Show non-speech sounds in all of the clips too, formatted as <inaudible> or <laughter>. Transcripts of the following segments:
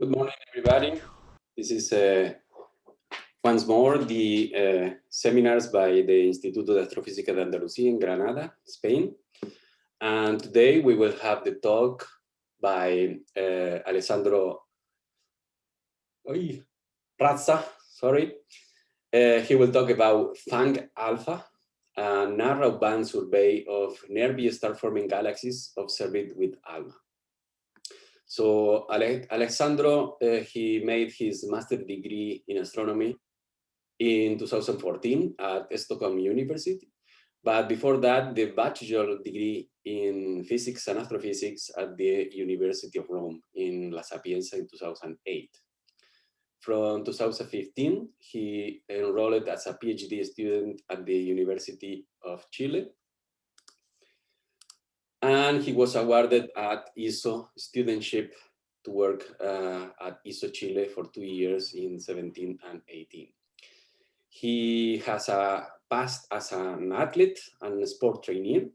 Good morning, everybody. This is uh, once more the uh, seminars by the Instituto de Astrofísica de Andalucía in Granada, Spain. And today we will have the talk by uh, Alessandro Oy, Razza, sorry. Uh, he will talk about FANG Alpha, a narrow band survey of nearby star-forming galaxies observed with ALMA. So Ale Alexandro, uh, he made his master's degree in astronomy in 2014 at Stockholm University. But before that, the bachelor degree in physics and astrophysics at the University of Rome in La Sapienza in 2008. From 2015, he enrolled as a PhD student at the University of Chile and he was awarded at ESO studentship to work uh, at ESO Chile for two years in 17 and 18. He has a past as an athlete and sport trainer,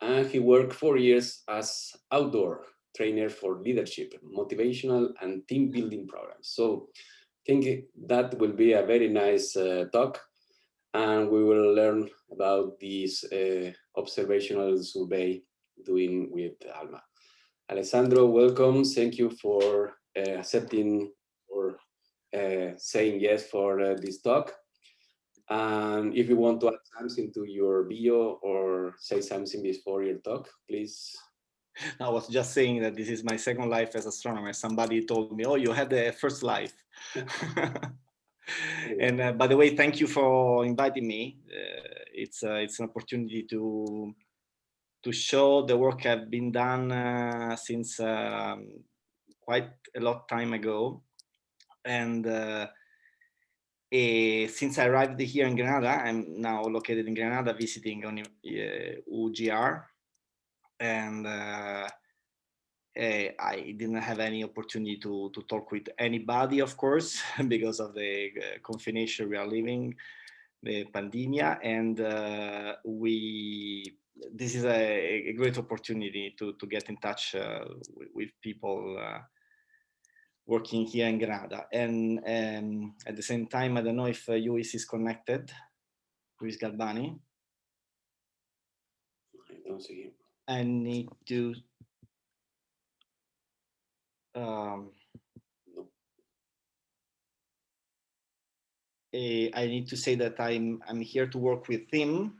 and he worked four years as outdoor trainer for leadership, motivational and team building programs. So I think that will be a very nice uh, talk and we will learn about this uh, observational survey doing with Alma. Alessandro, welcome. Thank you for uh, accepting or uh, saying yes for uh, this talk. And if you want to add something to your bio or say something before your talk, please. I was just saying that this is my second life as astronomer. Somebody told me, oh, you had the first life. <laughs> <laughs> and uh, by the way, thank you for inviting me. Uh, it's, uh, it's an opportunity to to show the work have been done uh, since um, quite a lot time ago. And uh, uh, since I arrived here in Granada, I'm now located in Granada visiting on UGR. And uh, eh, I didn't have any opportunity to, to talk with anybody, of course, <laughs> because of the uh, confination we are living, the pandemia. And uh, we this is a, a, great opportunity to, to get in touch uh, with, with, people uh, working here in Granada. And um, at the same time, I don't know if uh, Luis is connected, Luis Galbany. I don't see him. I need to um, eh, I need to say that I'm I'm here to work with him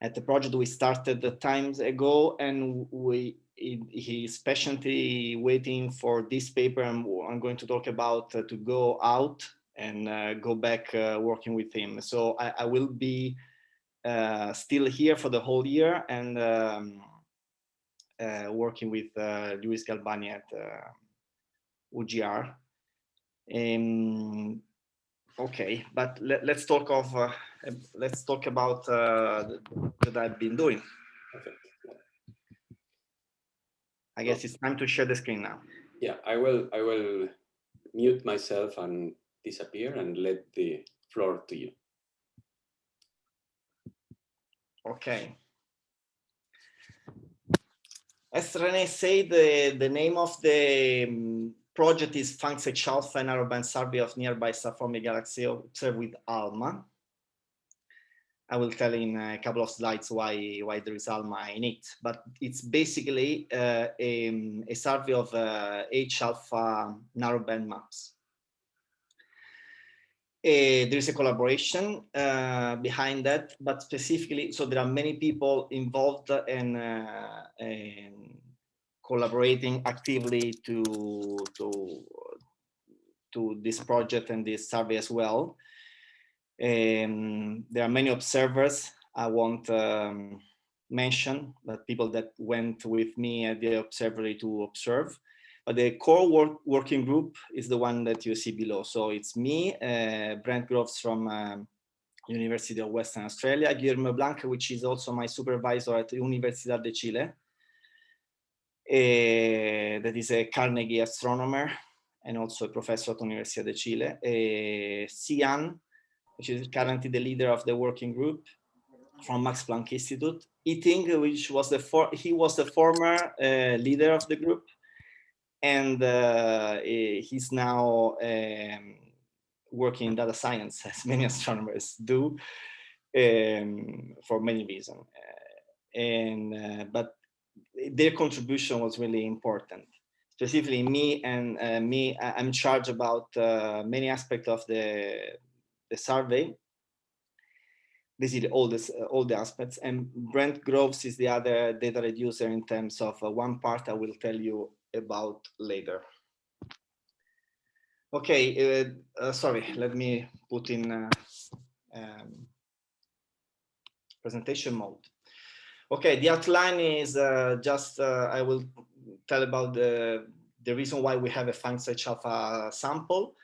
at the project we started the times ago and we he's patiently waiting for this paper I'm, I'm going to talk about uh, to go out and uh, go back uh, working with him. So I, I will be uh, still here for the whole year and um, uh, working with uh, Luis Galbany at UGR. Um, okay, but let, us talk of let's talk about uh, that I've been doing. I guess it's time to share the screen now. Yeah, I will. I will mute myself and disappear and let the floor to you. Okay. As Rene said, the, the name of the um, project is PHANGS Alpha, an narrowband survey of nearby star-forming galaxy observed with ALMA. I will tell in a couple of slides why why there is ALMA in it, but it's basically uh, a, a, survey of uh, H alpha narrowband maps. Uh, there is a collaboration uh, behind that, but specifically, so there are many people involved in, uh, in collaborating actively to to to this project and this survey as well. Um, there are many observers I won't um, mention, but people that went with me at the observatory to observe. But the core work, working group is the one that you see below. So it's me, uh, Brent Groves from um, University of Western Australia, Guillermo Blanc, which is also my supervisor at the Universidad de Chile. Uh, that is a Carnegie astronomer and also a professor at Universidad de Chile. Uh, Sian, which is currently the leader of the working group from Max Planck Institute. Eating, which was the for he was the former uh, leader of the group, and uh, he's now um, working in data science, <laughs> as many astronomers do, um, for many reasons. Uh, and uh, but their contribution was really important. Specifically, me and uh, me, I'm charged about uh, many aspects of the the survey. Basically, all this, uh, all the aspects. And Brent Groves is the other data reducer in terms of uh, one part I will tell you about later. Okay, uh, uh, sorry, let me put in uh, um, presentation mode. Okay, the outline is uh, just, uh, I will tell about the, the reason why we have a PHANGS alpha sample.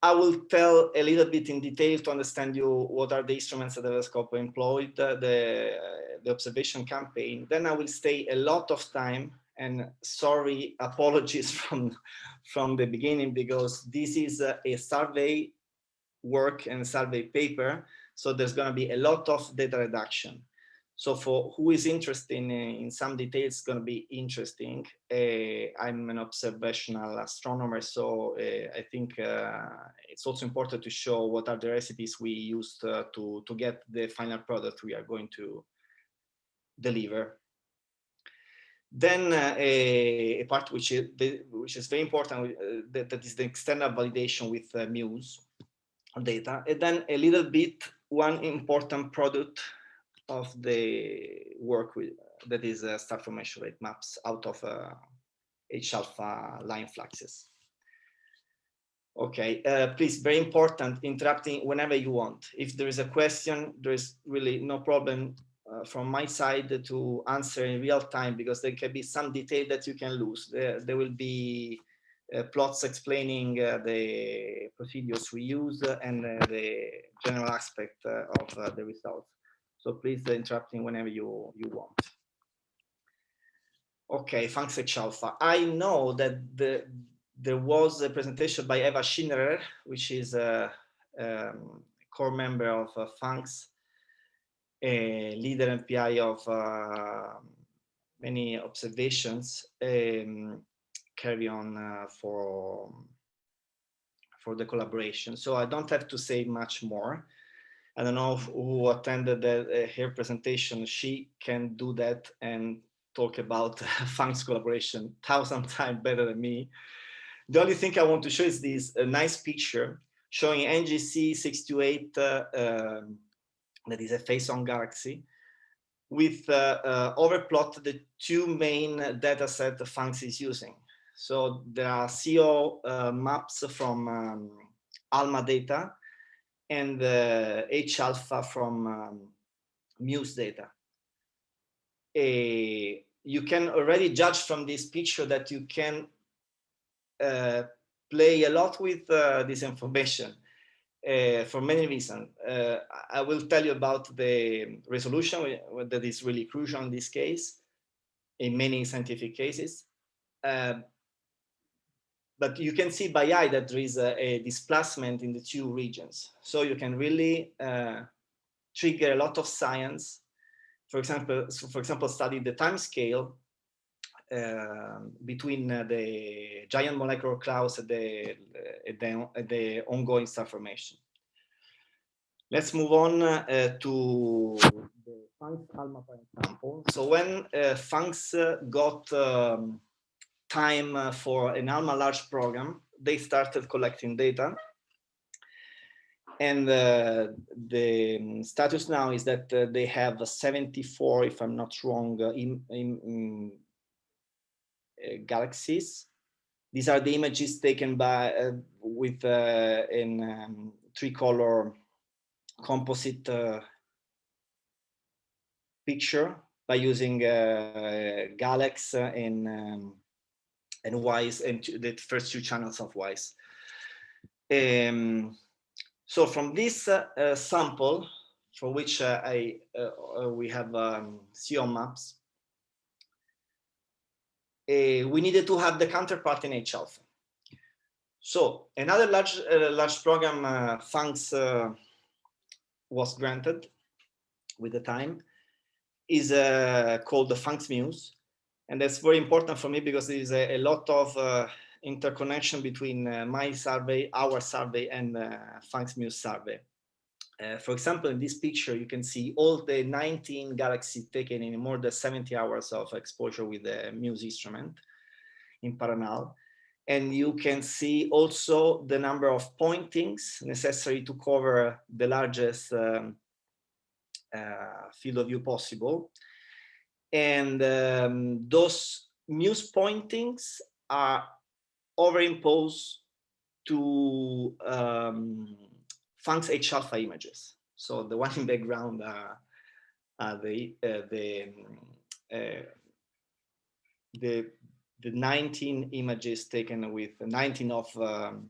I will tell a little bit in detail to understand you what are the instruments that the telescope employed, uh, the, the observation campaign. Then I will stay a lot of time and sorry, apologies <laughs> from, from the beginning because this is a, a survey work and survey paper. So there's going to be a lot of data reduction. So for who is interested in, in some details, it's going to be interesting. Uh, I'm an observational astronomer, so uh, I think uh, it's also important to show what are the recipes we used uh, to, to get the final product we are going to deliver. Then uh, a, a, part which is, which is very important, uh, that, that is the external validation with uh, Muse data. And then a little bit, one important product of the work with, that is uh, star formation rate maps out of uh, H-alpha line fluxes. Okay, uh, please, very important, interrupting whenever you want. If there is a question, there is really no problem uh, from my side to answer in real time because there can be some detail that you can lose. There, there will be uh, plots explaining uh, the procedures we use and uh, the general aspect uh, of the results. So please interrupting whenever you, you want. Okay, thanks Alpha. I know that the, there was a presentation by Eva Schinnerer, which is a um, core member of uh, PHANGS a leader and PI of uh, many observations um, carry on uh, for for the collaboration. So I don't have to say much more. I don't know who attended the, uh, her presentation. She can do that and talk about <laughs> PHANGS collaboration thousand <laughs> times better than me. The only thing I want to show is this nice picture showing NGC 628 uh, um, that is a face-on galaxy, with uh, uh, overplot the two main data set PHANGS is using. So there are CO uh, maps from um, ALMA data and uh, H-alpha from um, MUSE data. A, you can already judge from this picture that you can uh, play a lot with uh, this information uh, for many reasons. Uh, I will tell you about the resolution that is really crucial in this case, in many scientific cases. Uh, but you can see by eye that there is a, a, displacement in the two regions. So you can really uh, trigger a lot of science. For example, for example, study the time scale uh, between uh, the giant molecular clouds and the, the, the ongoing star formation. Let's move on uh, to the PHANGS ALMA, example. So when uh, PHANGS got um, time for an ALMA large program, they started collecting data. And uh, the status now is that uh, they have 74, if I'm not wrong, uh, in, in, uh, galaxies. These are the images taken by uh, with uh, in um, three color composite picture by using GALEX and um, and WISE and the first two channels of WISE. Um, so from this uh, sample, for which uh, I uh, we have um, CO maps, uh, we needed to have the counterpart in H alpha. So another large uh, large program uh, uh, was granted with the time is uh, called the PHANGS Muse. And that's very important for me because there is a, a lot of uh, interconnection between uh, my survey, our survey, and uh, PHANGS-MUSE survey. Uh, for example, in this picture, you can see all the 19 galaxies taken in more than 70 hours of exposure with the Muse instrument in Paranal. And you can see also the number of pointings necessary to cover the largest um, uh, field of view possible. And um, those Muse pointings are overimposed to um, PHANGS H alpha images. So the one in background are, are the uh, the uh, the the 19 images taken with 19 of um,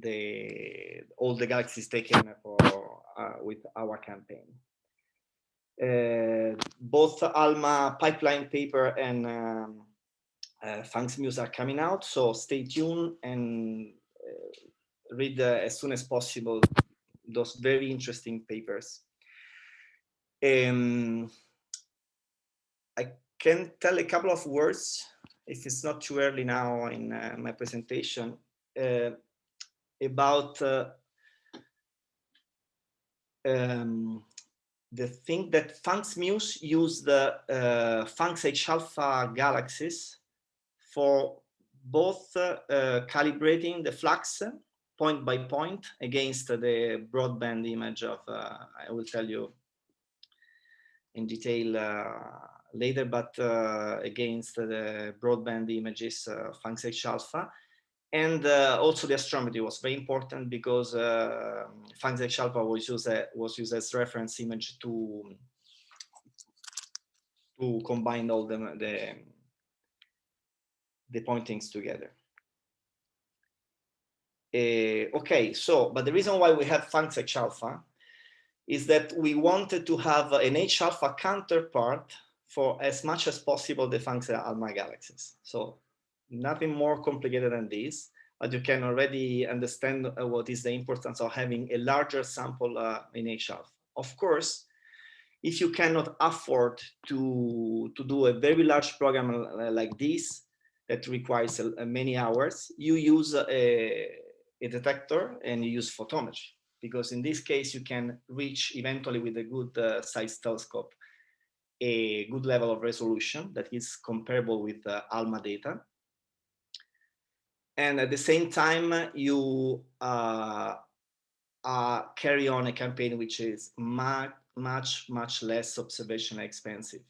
the all the galaxies taken for uh, with our campaign. Uh, both ALMA pipeline paper and um, uh, PHANGS-MUSE are coming out, so stay tuned and uh, read as soon as possible those very interesting papers. Um, I can tell a couple of words if it's not too early now in uh, my presentation, uh, about uh, um, the thing that PHANGS-MUSE use the uh, PHANGS H alpha galaxies for both uh, uh, calibrating the flux point by point against the broadband image of, I will tell you in detail later, but uh, against the broadband images uh, PHANGS H alpha. And uh, also the astrometry was very important because uh, H alpha was used, was used as reference image to, to combine all the, the, the pointings together. Uh, okay, so, but the reason why we have H alpha is that we wanted to have an H alpha counterpart for as much as possible the PHANGS ALMA galaxies. So nothing more complicated than this, but you can already understand uh, what is the importance of having a larger sample uh, in HF. Of course, if you cannot afford to, to do a very large program uh, like this, that requires uh, many hours, you use a, a detector and you use photometry because in this case you can reach eventually with a good uh, size telescope a good level of resolution that is comparable with uh, ALMA data. And at the same time, you uh, uh, carry on a campaign which is much, much, much less observation expensive.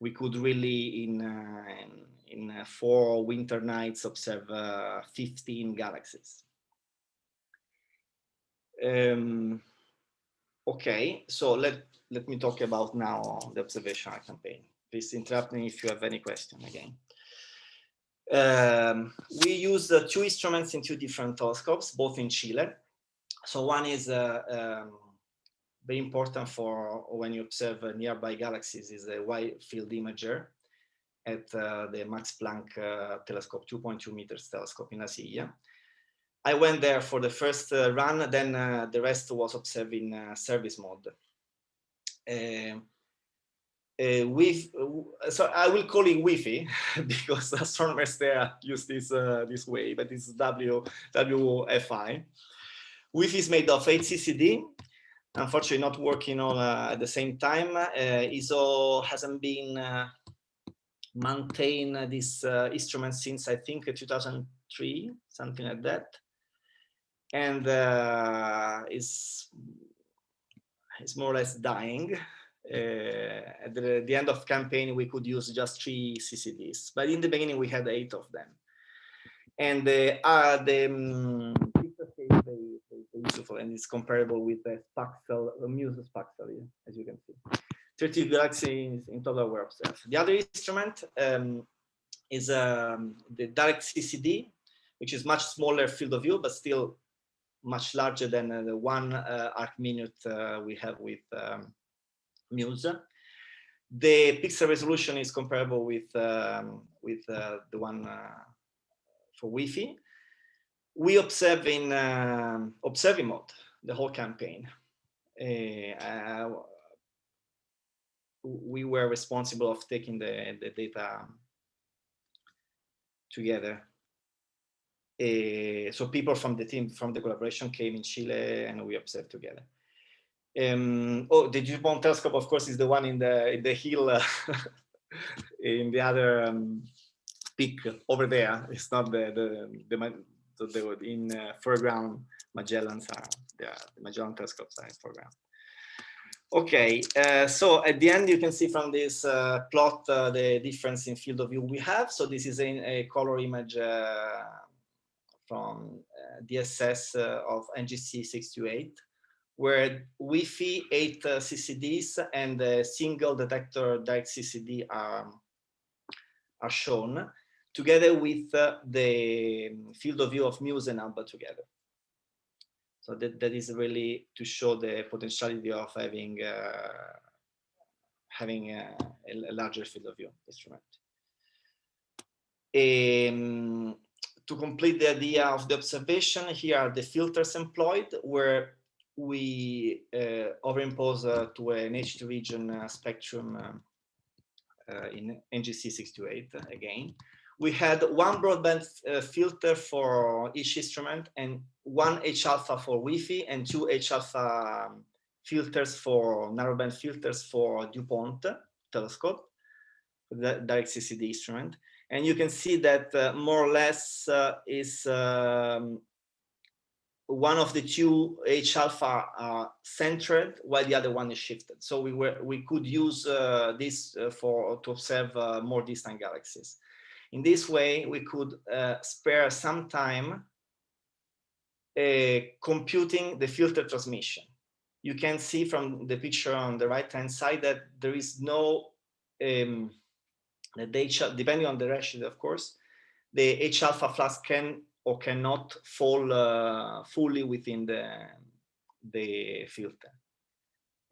We could really, in, uh, in, in uh, four winter nights, observe uh, 15 galaxies. Um, okay, so let let me talk about now the observational campaign. Please interrupt me if you have any question again. Um, we use uh, two instruments in two different telescopes, both in Chile. So one is uh, um, very important for when you observe uh, nearby galaxies is a wide field imager at uh, the Max Planck uh, telescope, 2.2 meters telescope in La Silla. I went there for the first uh, run, then the rest was observed in service mode. Uh, uh, with uh, so I will call it Wi-Fi <laughs> because astronomers there use this uh, this way, but it's W WFI. Wi-Fi is made of 8 CCD. Unfortunately, not working all uh, at the same time. Uh, ESO hasn't been uh, maintained this instrument since I think 2003, something like that, and is is more or less dying. Uh, at the, the, end of campaign, we could use just three CCDs, but in the beginning we had eight of them. And uh, uh, the um, useful and it's comparable with the Spaxel, the Muse Spaxel, as you can see. 30 galaxies in total were observed. The other instrument um, is um, the direct CCD, which is much smaller field of view, but still much larger than uh, the one uh, arc minute uh, we have with um, Muse. The pixel resolution is comparable with um, with the one for Wi-Fi. We observe in um, observing mode the whole campaign. Uh, we were responsible of taking the, the data together. Uh, so people from the team, from the collaboration came in Chile and we observed together. Um, oh, the DuPont telescope, of course, is the one in the in the hill uh, <laughs> in the other um, peak over there. It's not the the the, the, the in uh, foreground. Magellans are the, Magellan telescopes are in foreground. Okay, uh, so at the end you can see from this uh, plot uh, the difference in field of view we have. So this is a, a color image uh, from uh, DSS uh, of NGC 628 where Wi-Fi 8 CCDs and a single detector direct CCD are, are shown together with the field of view of Muse and ALMA together. So that, that is really to show the potentiality of having uh, having a, a, larger field of view instrument. Um, to complete the idea of the observation, here are the filters employed, where we uh, overimpose uh, to an H2 region uh, spectrum in NGC 628 again we had one broadband filter for each instrument and one H alpha for Wi-Fi and two H alpha um, filters for narrowband filters for DuPont telescope, the direct CCD instrument. And you can see that uh, more or less uh, is um, one of the two H alpha uh, centered while the other one is shifted. So we were we could use uh, this uh, for to observe uh, more distant galaxies. In this way, we could uh, spare some time uh, computing the filter transmission. You can see from the picture on the right hand side that there is no, um, the H, depending on the ratio, of course, the H alpha flux can or cannot fall uh, fully within the, the filter.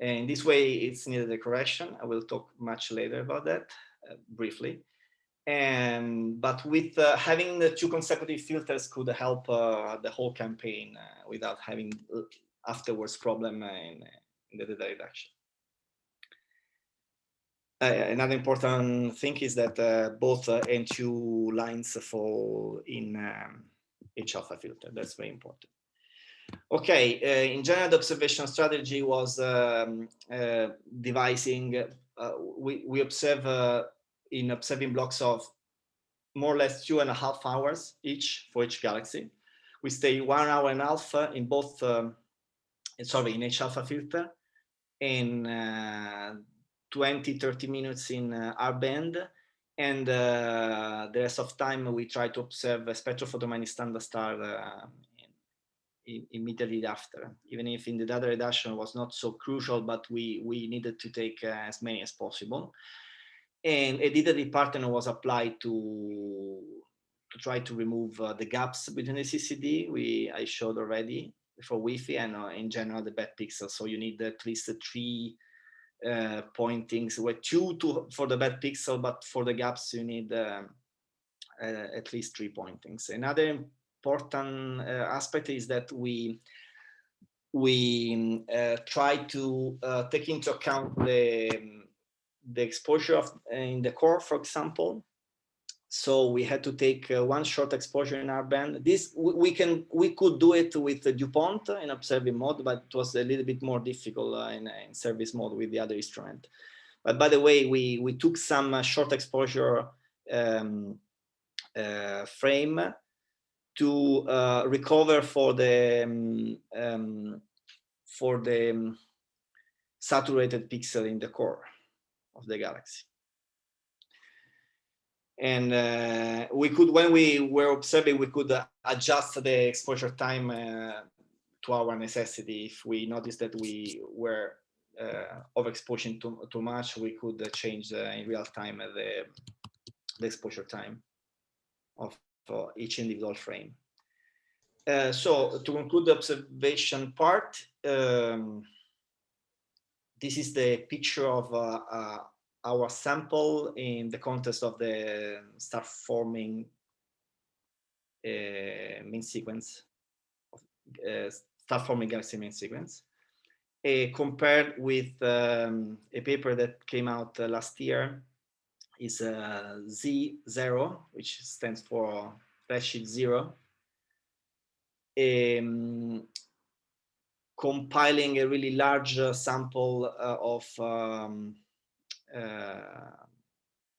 And in this way, it's needed a correction. I will talk much later about that uh, briefly and but with uh, having the two consecutive filters could help uh, the whole campaign uh, without having uh, afterwards problem in, in the data reduction. Uh, another important thing is that uh, both N2 lines fall in um, H alpha filter. That's very important. Okay, in general, the observation strategy was um, devising, we, we observe in observing blocks of more or less two and a half hours each for each galaxy. We stay one hour and a half in both, um, sorry, in H alpha filter and uh, 20, 30 minutes in uh, R band. And uh, the rest of time we try to observe a spectrophotometric standard star uh, immediately after, even if in the data reduction was not so crucial, but we, we needed to take uh, as many as possible and a dither pattern was applied to to try to remove uh, the gaps between the CCD we I showed already for Wi-Fi and uh, in general the bad pixels. So you need at least three uh, pointings, where two to, for the bad pixel, but for the gaps you need um, uh, at least three pointings. Another important uh, aspect is that we we uh, try to take into account the the exposure of in the core, for example. So we had to take uh, one short exposure in R band. This we can we could do it with DuPont in observing mode, but it was a little bit more difficult uh, in, in, service mode with the other instrument. But by the way, we we took some uh, short exposure um, uh, frame to uh, recover for the um, um, for the saturated pixel in the core of the galaxy. And uh, we could, when we were observing, we could uh, adjust the exposure time uh, to our necessity. If we noticed that we were uh, overexposing too, too much, we could uh, change uh, in real time the, the exposure time of each individual frame. so to conclude the observation part, um, this is the picture of uh, uh, our sample in the context of the star forming uh, main sequence, uh, star forming galaxy main sequence. compared with um, a paper that came out uh, last year is uh, Z0, which stands for redshift zero. Um, compiling a really large uh, sample uh, of um, uh,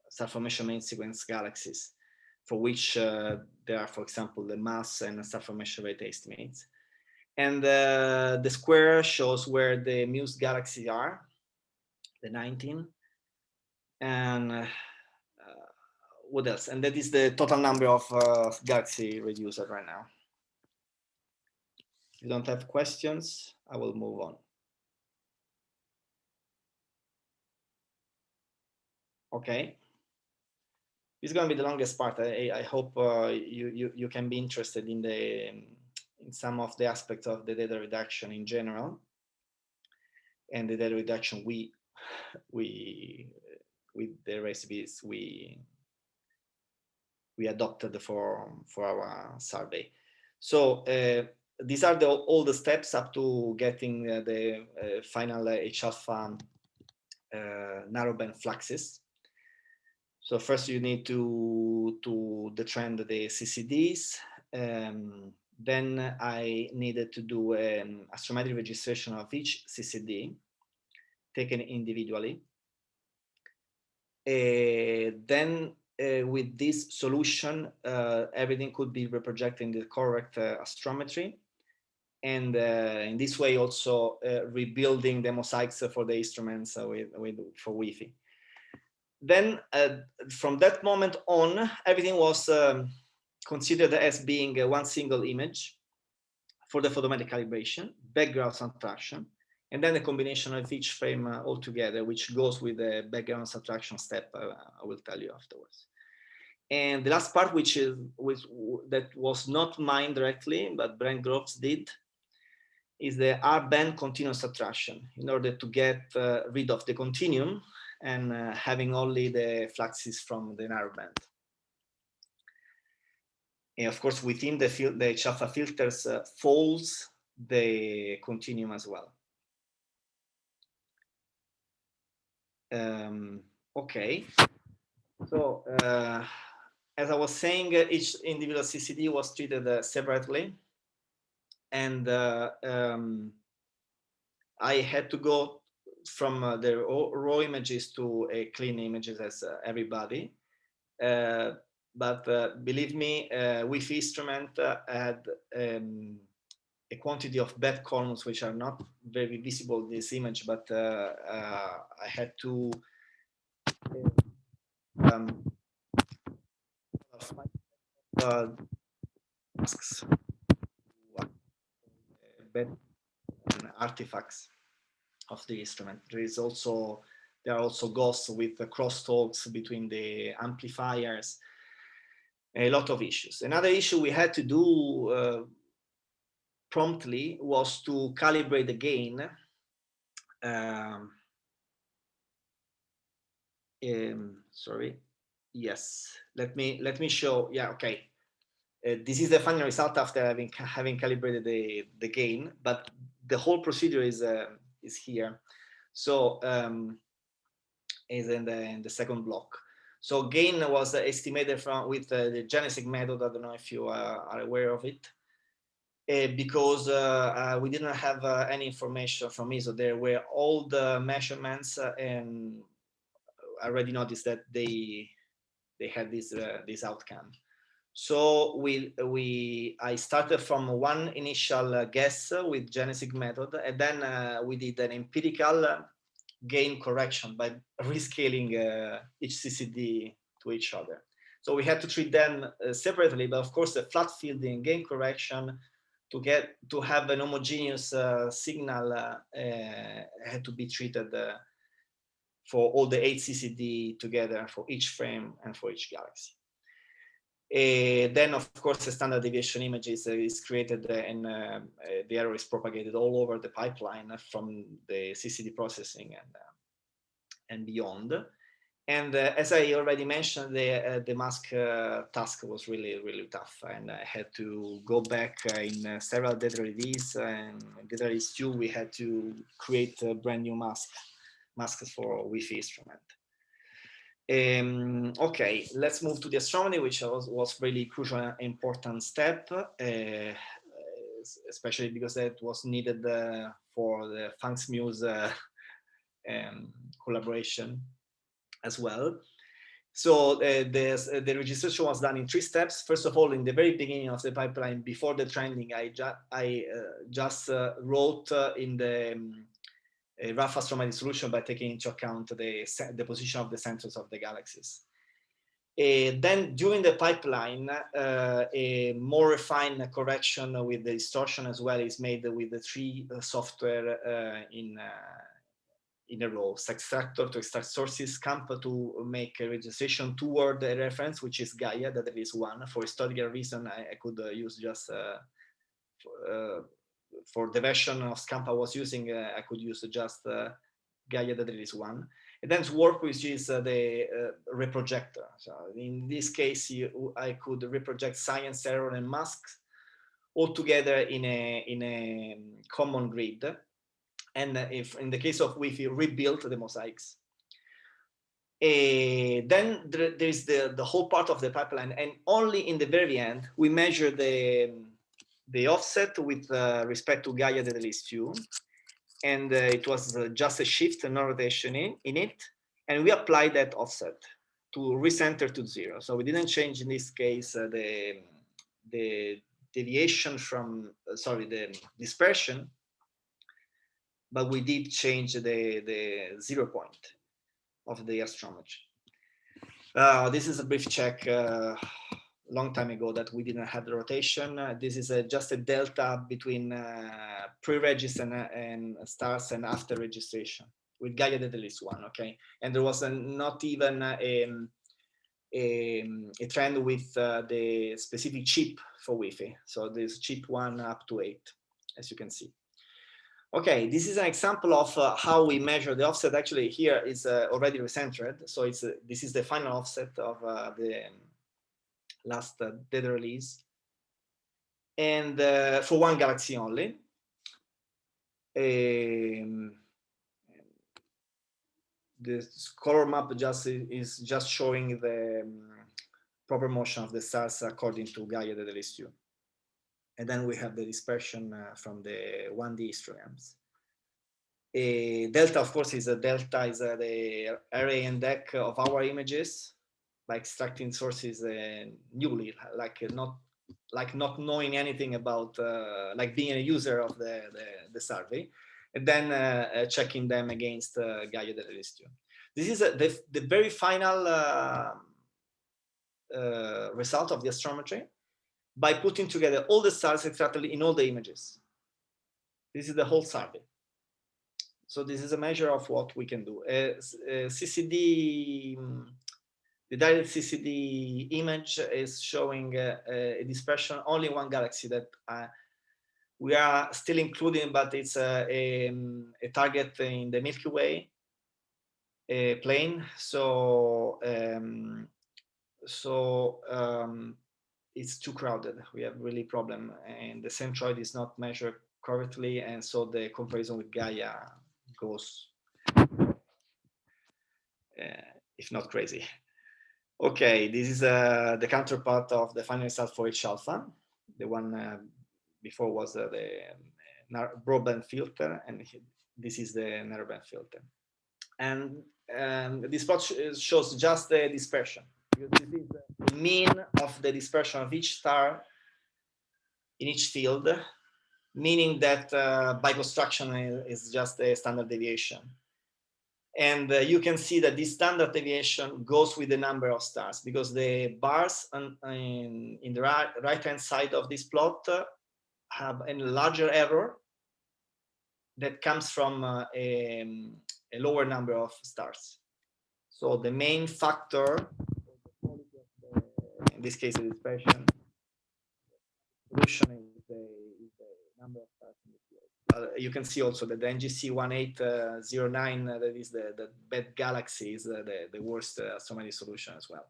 star formation main sequence galaxies, for which uh, there are, for example, the mass and star formation rate estimates. And uh, the square shows where the Muse galaxies are, the 19. And uh, what else? And that is the total number of uh, galaxy reduced right now. If you don't have questions, I will move on. Okay. This is going to be the longest part. I, I hope uh, you, you, you can be interested in the in some of the aspects of the data reduction in general and the data reduction we we with the recipes we we adopted for for our survey so uh, these are the all the steps up to getting uh, the uh, final h alpha uh, narrowband fluxes so first you need to to detrend the ccds um, then I needed to do an astrometric registration of each CCD taken individually. Uh, then uh, with this solution, uh, everything could be reprojected in the correct uh, astrometry. And uh, in this way also uh, rebuilding the mosaics for the instruments with, with, for Wi-Fi. Then from that moment on, everything was um, considered as being one single image for the photometric calibration, background subtraction, and then a combination of each frame uh, altogether, which goes with the background subtraction step uh, I will tell you afterwards. And the last part, which is which, that was not mine directly, but Brent Groves did, is the R-band continuous subtraction in order to get uh, rid of the continuum and uh, having only the fluxes from the narrow band. And of course, within the, fil the Chaffa filters uh, folds the continuum as well. Um, okay, so uh, as I was saying, uh, each individual CCD was treated uh, separately. And uh, um, I had to go from uh, the raw images to a clean images as everybody. But uh, believe me, uh, Wi-Fi instrument uh, had um, a quantity of bad columns which are not very visible in this image, but uh, uh, I had to um, uh, artifacts of the instrument. There is also there are also ghosts with the crosstalks between the amplifiers a lot of issues. Another issue we had to do uh, promptly was to calibrate the gain. Um, um, sorry. Yes, let me let me show. Yeah, okay. Uh, this is the final result after having having calibrated the the gain, but the whole procedure is uh, is here. So um, is in the in the second block. So gain was estimated from with uh, the Janesick method. I don't know if you uh, are aware of it. Uh, because uh, uh, we didn't have uh, any information from ESO. There were all the measurements and I already noticed that they they had this this outcome. So we we I started from one initial guess with Janesick method, and then we did an empirical gain correction by rescaling uh, each CCD to each other. So we had to treat them uh, separately, but of course the flat fielding gain correction to get to have an homogeneous uh, signal uh, uh, had to be treated uh, for all the eight CCD together for each frame and for each galaxy. Uh, then, of course, the standard deviation image is, uh, created uh, and the error is propagated all over the pipeline from the CCD processing and, and beyond. And uh, as I already mentioned, the, uh, the mask uh, task was really, really tough. And I had to go back uh, in uh, several data release and data release two, we had to create a brand new mask, masks for Wi-Fi instrument. Um, okay, let's move to the astrometry, which was, was really crucial and important step, uh, especially because that was needed for the PHANGS-MUSE um, collaboration as well. So uh, the, uh, the registration was done in three steps. First of all, in the very beginning of the pipeline, before the trending, I, ju I uh, just uh, wrote uh, in the um, rough astrometry solution by taking into account the, the position of the centers of the galaxies. Uh, then during the pipeline, uh, a more refined correction with the distortion as well is made with the three uh, software in in a row, SExtractor to extract sources, Scamp to make a registration toward a reference, which is Gaia, that there is one. For historical reason, I, I could use just for, the version of Scamp I was using, uh, I could use just uh, Gaia, that is one. And then SWarp, which is uh, the reprojector. So in this case, you, I could reproject science, error, and masks all together in a, in a common grid and if in the case of Wi-Fi, the mosaics. Uh, then there, there's the, the whole part of the pipeline, and only in the very end, we measure the, the offset with uh, respect to Gaia that is few. And uh, it was uh, just a shift, and no rotation in, in it. And we applied that offset to recenter to zero. So we didn't change in this case the, the deviation from, sorry, the dispersion but we did change the, the zero point of the astrometry. Uh, this is a brief check uh, long time ago that we didn't have the rotation. Uh, this is a, just a delta between uh, pre-register and, and, stars and after registration with Gaia at least one, okay? And there was a, not even a, a, a trend with uh, the specific chip for Wi-Fi. So this chip one up to eight, as you can see. Okay, this is an example of uh, how we measure the offset. Actually, here is uh, already recentered. So it's uh, this is the final offset of uh, the last uh, data release. And uh, for one galaxy only. Um, the color map just is just showing the um, proper motion of the stars according to Gaia data list 2 and then we have the dispersion uh, from the 1D histograms. Delta, of course, is a delta is the array and Dec of our images by extracting sources uh, newly, like uh, not like not knowing anything about, uh, like being a user of the, the, the survey, and then uh, checking them against uh, Gaia Data Listio. This is the, the very final result of the astrometry by putting together all the stars exactly in all the images. This is the whole survey. So this is a measure of what we can do. Uh, uh, CCD, the direct CCD image is showing uh, a dispersion only one galaxy that uh, we are still including, but it's a, a, a target in the Milky Way plane. So um, so um, it's too crowded. We have really problem and the centroid is not measured correctly. And so the comparison with Gaia goes, uh, if not crazy. Okay, this is uh, the counterpart of the final result for H alpha. The one uh, before was uh, the uh, broadband filter, and this is the narrowband filter. And um, this plot shows just the dispersion. This is the mean of the dispersion of each star in each field, meaning that uh, by construction is just a standard deviation. And uh, you can see that this standard deviation goes with the number of stars because the bars on, in, in the right, right hand side of this plot uh, have a larger error that comes from uh, a, a lower number of stars. So the main factor in this case, the dispersion solution is the, is the number of stars in the you can see also that the NGC 1809, uh, that is the, the bad galaxy, is uh, the, the worst uh, astrometry solution as well.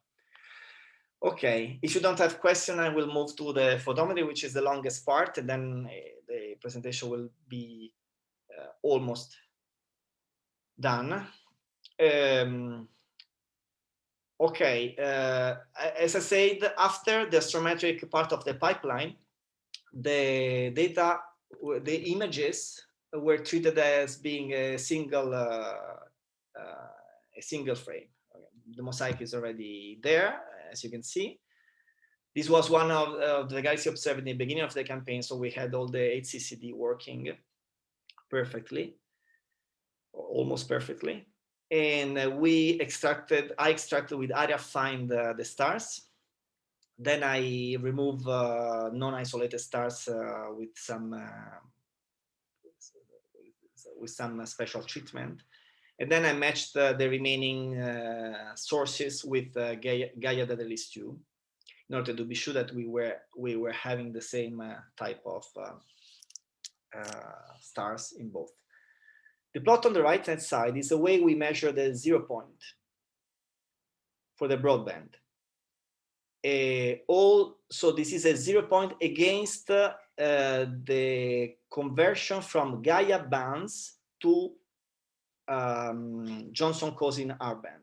Okay, if you don't have question, I will move to the photometry, which is the longest part, and then uh, the presentation will be uh, almost done. Um, okay, uh, as I said, after the astrometric part of the pipeline, the data, the images were treated as being a single, uh, uh, a single frame. The mosaic is already there, as you can see. This was one of, of the galaxy observed in the beginning of the campaign, so we had all the HCCD working perfectly, almost perfectly. And uh, we extracted, I extracted with ARIA find uh, the stars then I remove uh, non-isolated stars uh, with some uh, with some special treatment. And then I matched the remaining uh, sources with uh, Gaia, Gaia Data List 2 in order to be sure that we were we were having the same uh, type of stars in both. The plot on the right hand side is the way we measure the zero point for the broadband uh, all so this is a zero point against uh, the conversion from Gaia bands to um, Johnson Cousin R band.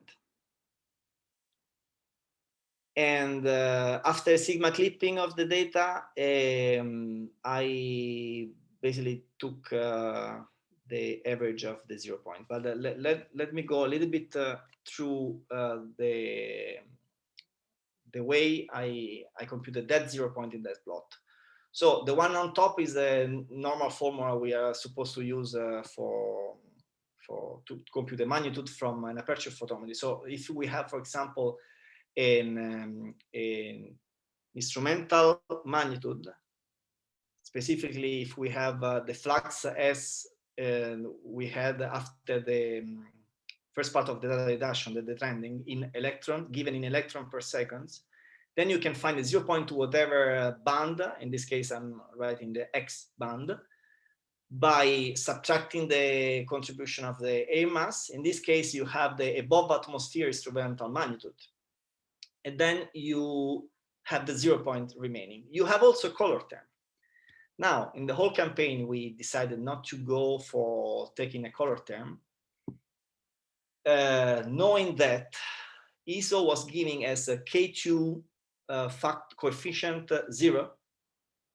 And uh, after sigma clipping of the data, um, I basically took uh, the average of the zero point. But uh, let, let, let me go a little bit uh, through the the way I, I computed that zero point in that plot. So the one on top is the normal formula we are supposed to use uh, for, for to compute the magnitude from an aperture photometry. So if we have, for example, an, um, an instrumental magnitude, specifically if we have uh, the flux S uh, we had after the um, first part of the data reduction, the, the trending in electron, given in electron per seconds, then you can find a 0 0.2 whatever band, in this case I'm writing the X band, by subtracting the contribution of the air mass. In this case, you have the above atmosphere instrumental magnitude. And then you have the zero point remaining. You have also color term. Now, in the whole campaign, we decided not to go for taking a color term uh, knowing that ESO was giving as a K2 uh, fact coefficient zero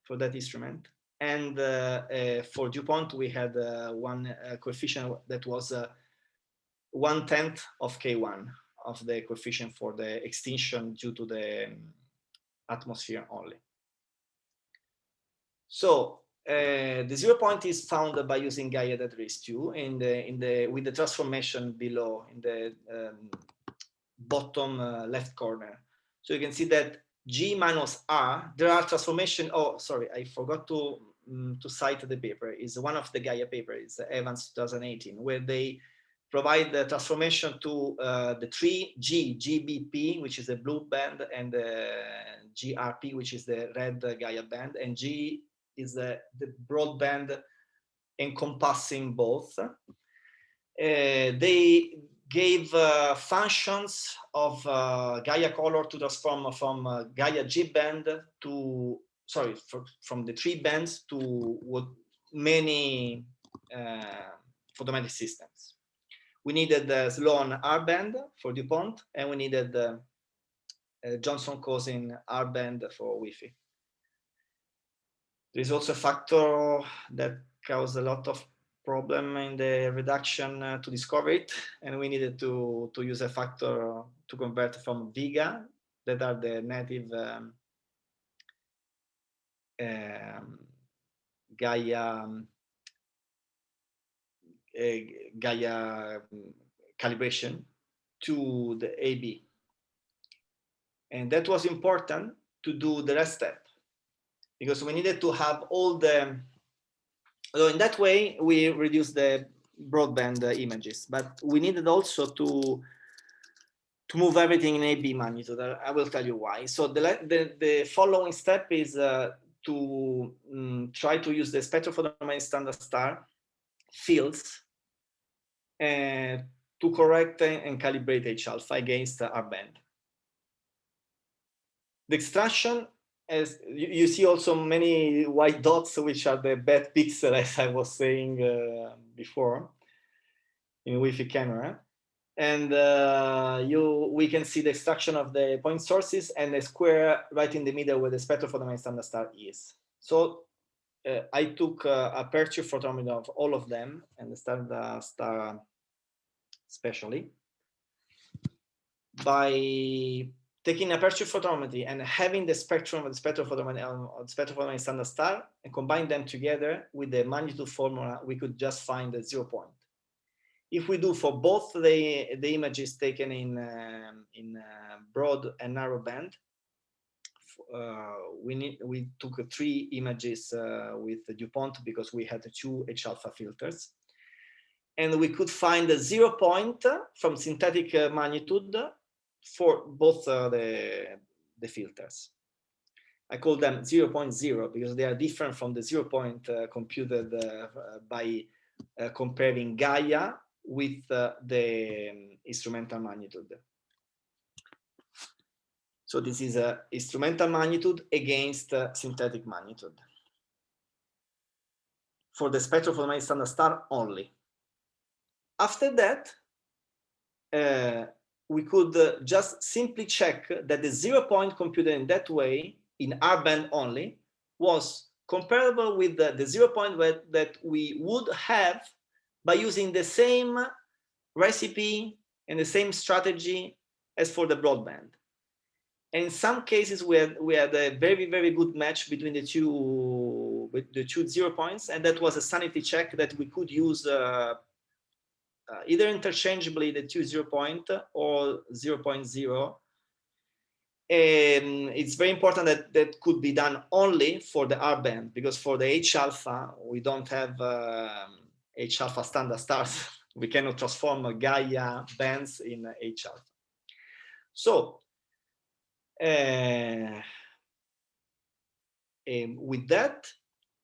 for that instrument. And uh, uh, for DuPont, we had uh, one uh, coefficient that was one tenth of K1 of the coefficient for the extinction due to the um, atmosphere only. So uh, the zero point is found by using Gaia that raise 2 in the in the with the transformation below in the um, bottom uh, left corner. So you can see that G minus R, there are transformation. Oh, sorry, I forgot to um, to cite the paper. Is one of the Gaia papers, Evans 2018, where they provide the transformation to uh, the three G, GBP, which is the blue band, and the GRP, which is the red Gaia band, and G is the, the broadband encompassing both. Uh, they gave uh, functions of uh, Gaia color to transform from uh, Gaia G band to, sorry, for, from the three bands to what many uh, photometric systems. We needed the Sloan R band for DuPont, and we needed the uh, Johnson Cousin R band for Wi-Fi. There is also a factor that caused a lot of problem in the reduction uh, to discover it, and we needed to, to use a factor to convert from Vega, that are the native um, um, Gaia uh, Gaia um, calibration to the AB. And that was important to do the rest step because we needed to have all the, so in that way, we reduce the broadband uh, images, but we needed also to to move everything in AB magnitude. I will tell you why. So the, the, the following step is uh, to um, try to use the spectrophotometric standard star fields uh, to correct and calibrate H alpha against R band. The extraction, as you, you, see also many white dots, which are the bad pixels, <laughs> as I was saying uh, before in Wi-Fi camera. And uh, you, we can see the extraction of the point sources and the square right in the middle where the spectrophotometer standard star is. So uh, I took uh, aperture photometer of all of them and the standard star especially by taking aperture photometry and having the spectrum of the spectrophotometry, um, spectrophotometry standard star and combine them together with the magnitude formula, we could just find the zero point. If we do for both the, the images taken in, um, in uh, broad and narrow band, uh, we need we took three images uh, with the DuPont because we had two H alpha filters and we could find a zero point from synthetic uh, magnitude for both uh, the, the filters. I call them 0, 0.0 because they are different from the 0 point uh, computed uh, by uh, comparing Gaia with uh, the um, instrumental magnitude. So this is a instrumental magnitude against synthetic magnitude. For the spectrophotometric standard star only. After that, uh, we could uh, just simply check that the zero point computed in that way, in R band only, was comparable with the, the zero point that we would have by using the same recipe and the same strategy as for the broadband. And in some cases, we had, we had a very, very good match between the two, the two zero points, and that was a sanity check that we could use uh, uh, either interchangeably the two zero point or 0 0.0. And it's very important that that could be done only for the R band because for the H alpha, we don't have um, H alpha standard stars. <laughs> we cannot transform Gaia bands in H alpha. So, uh, with that,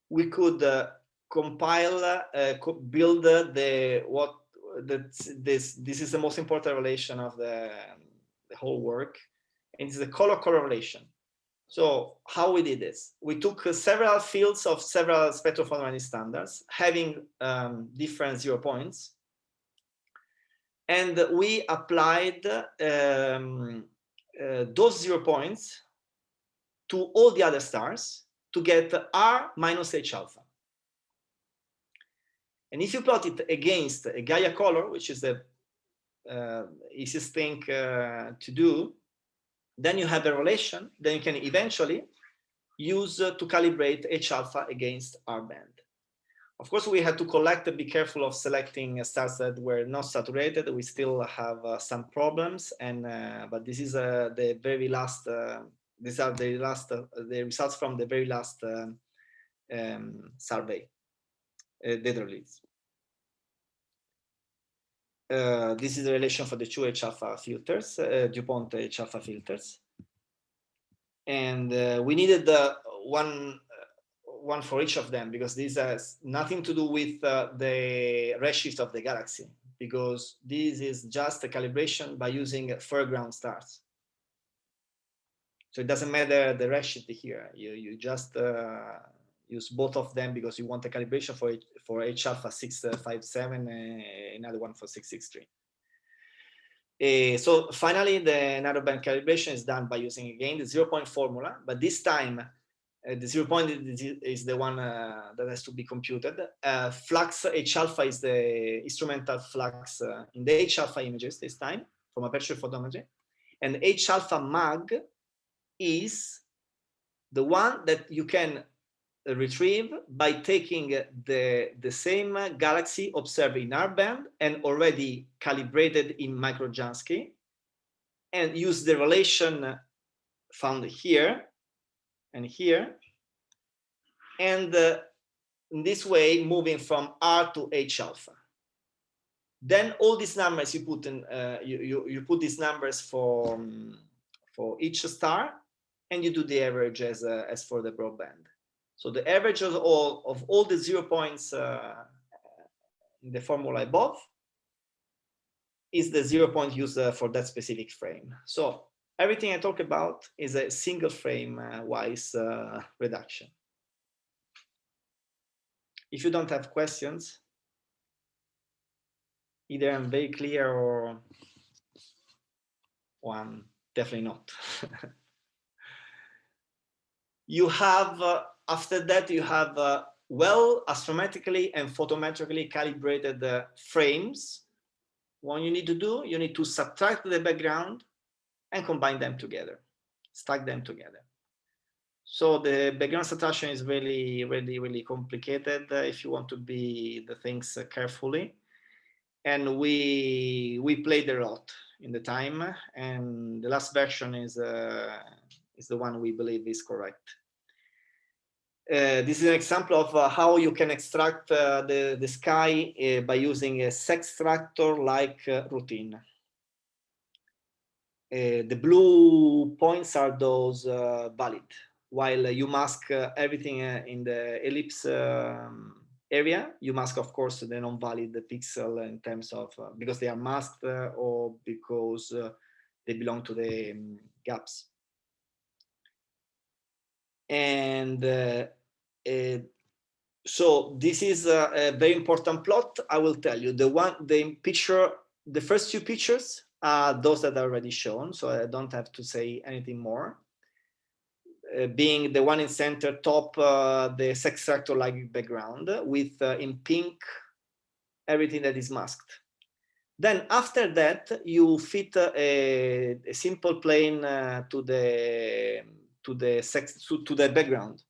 we could uh, compile, uh, build the what that this this is the most important relation of the, the whole work and it's the color correlation. So how we did this? We took uh, several fields of several spectrophotometric standards having um, different zero points and we applied um, uh, those zero points to all the other stars to get r minus h alpha and if you plot it against a Gaia color, which is the uh, easiest thing uh, to do, then you have a relation, then you can eventually use uh, to calibrate H alpha against R band. Of course, we had to collect and be careful of selecting stars that were not saturated. We still have uh, some problems, and uh, but this is uh, the very last. these are the last the results from the very last um, survey uh, data release. Uh, this is the relation for the two H alpha filters, uh, DuPont H alpha filters. And uh, we needed one one for each of them because this has nothing to do with uh, the redshift of the galaxy because this is just a calibration by using foreground stars. So it doesn't matter the redshift here. You you just uh, use both of them because you want a calibration for for H alpha 657 and another one for 663. Uh, so finally, the narrowband calibration is done by using again the zero point formula, but this time uh, the zero point is the one uh, that has to be computed. Uh, flux H alpha is the instrumental flux uh, in the H alpha images this time from aperture photometry, and H alpha mag is the one that you can retrieve by taking the, the same galaxy observed in R band and already calibrated in microjansky and use the relation found here and here. And uh, in this way, moving from R to H alpha. Then all these numbers you put in, uh, you, you, you put these numbers for, um, for each star and you do the average as, uh, as for the broadband. So the average of all of all the zero points uh, in the formula above is the zero point used uh, for that specific frame. So everything I talk about is a single frame uh, wise uh, reduction. If you don't have questions, either I'm very clear or, or I'm definitely not. <laughs> you have, uh, after that, you have uh, well astrometrically and photometrically calibrated uh, frames what you need to do, you need to subtract the background and combine them together, stack them together. So the background subtraction is really, really, really complicated uh, if you want to be the things uh, carefully. And we we played a lot in the time, and the last version is uh, is the one we believe is correct. Uh, this is an example of uh, how you can extract uh, the, the sky uh, by using a SExtractor-like uh, routine. the blue points are those valid, while you mask everything in the ellipse um, area, you mask, of course, the non-valid pixel in terms of, because they are masked or because they belong to the um, gaps. And uh, so this is a, a, very important plot. I will tell you the one, the picture, the first two pictures are those that are already shown. So I don't have to say anything more. Uh, being the one in center top, uh, the SExtractor like background with uh, in pink, everything that is masked. Then after that, you fit a, a simple plane uh, to the to the sex to, to the background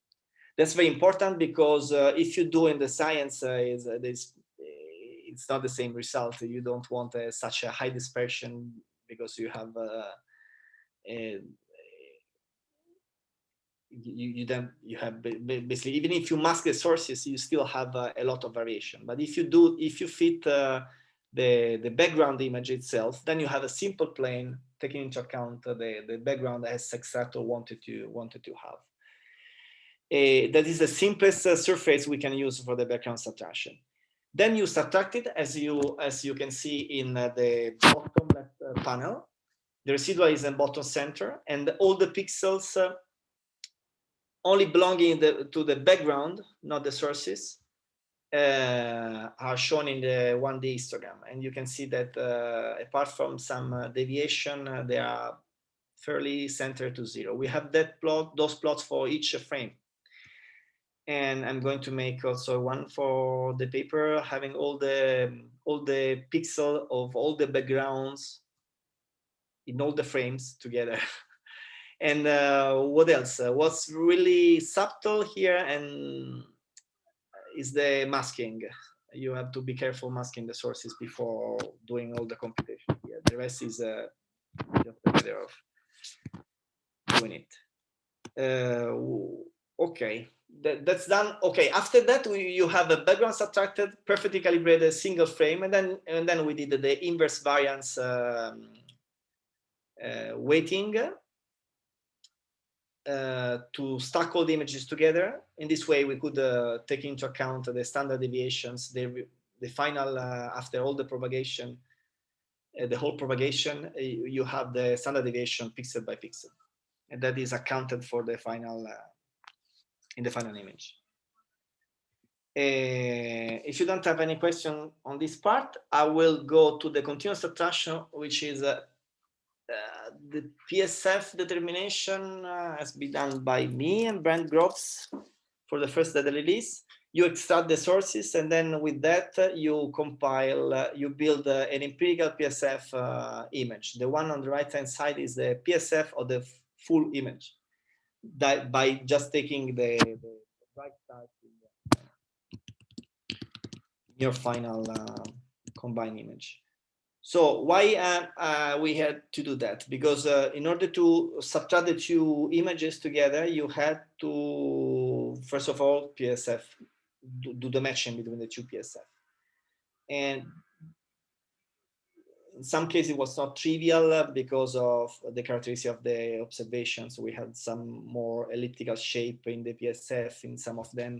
that's very important because uh, if you do in the science, uh, is, uh, it's not the same result. You don't want uh, such a high dispersion because you have uh, you, you then you have basically even if you mask the sources you still have uh, a lot of variation but if you do if you fit uh, the the background image itself then you have a simple plane taking into account the the background SExtractor wanted to wanted to have uh, that is the simplest uh, surface we can use for the background subtraction. Then you subtract it as you as you can see in uh, the bottom left uh, panel. The residual is in bottom center, and all the pixels uh, only belonging the, to the background, not the sources, uh, are shown in the 1D histogram. And you can see that apart from some deviation, they are fairly centered to zero. We have that plot, those plots for each frame and I'm going to make also one for the paper having all the all the pixel of all the backgrounds in all the frames together <laughs> and uh, what else uh, what's really subtle here and is the masking. You have to be careful masking the sources before doing all the computation. Here the rest is just a matter of doing it. Uh, okay that, that's done. Okay, after that, we, you have a background subtracted, perfectly calibrated single frame, and then and then we did the inverse variance um, uh, weighting uh, to stack all the images together. In this way, we could uh, take into account the standard deviations, the, the final, uh, after all the propagation, uh, the whole propagation, uh, you have the standard deviation pixel by pixel. And that is accounted for the final in the final image. If you don't have any question on this part, I will go to the continuous subtraction, which is uh, uh, the PSF determination uh, has been done by me and Brent Groves for the first data release. You extract the sources and then with that uh, you compile, uh, you build an empirical PSF image. The one on the right hand side is the PSF of the full image that by just taking the, the right side in your final uh, combined image. So why uh, uh, we had to do that? Because uh, in order to subtract the two images together, you had to, first of all, PSF, do, do the matching between the two PSF. And in some cases it was not trivial uh, because of the characteristic of the observations. We had some more elliptical shape in the PSF in some of them.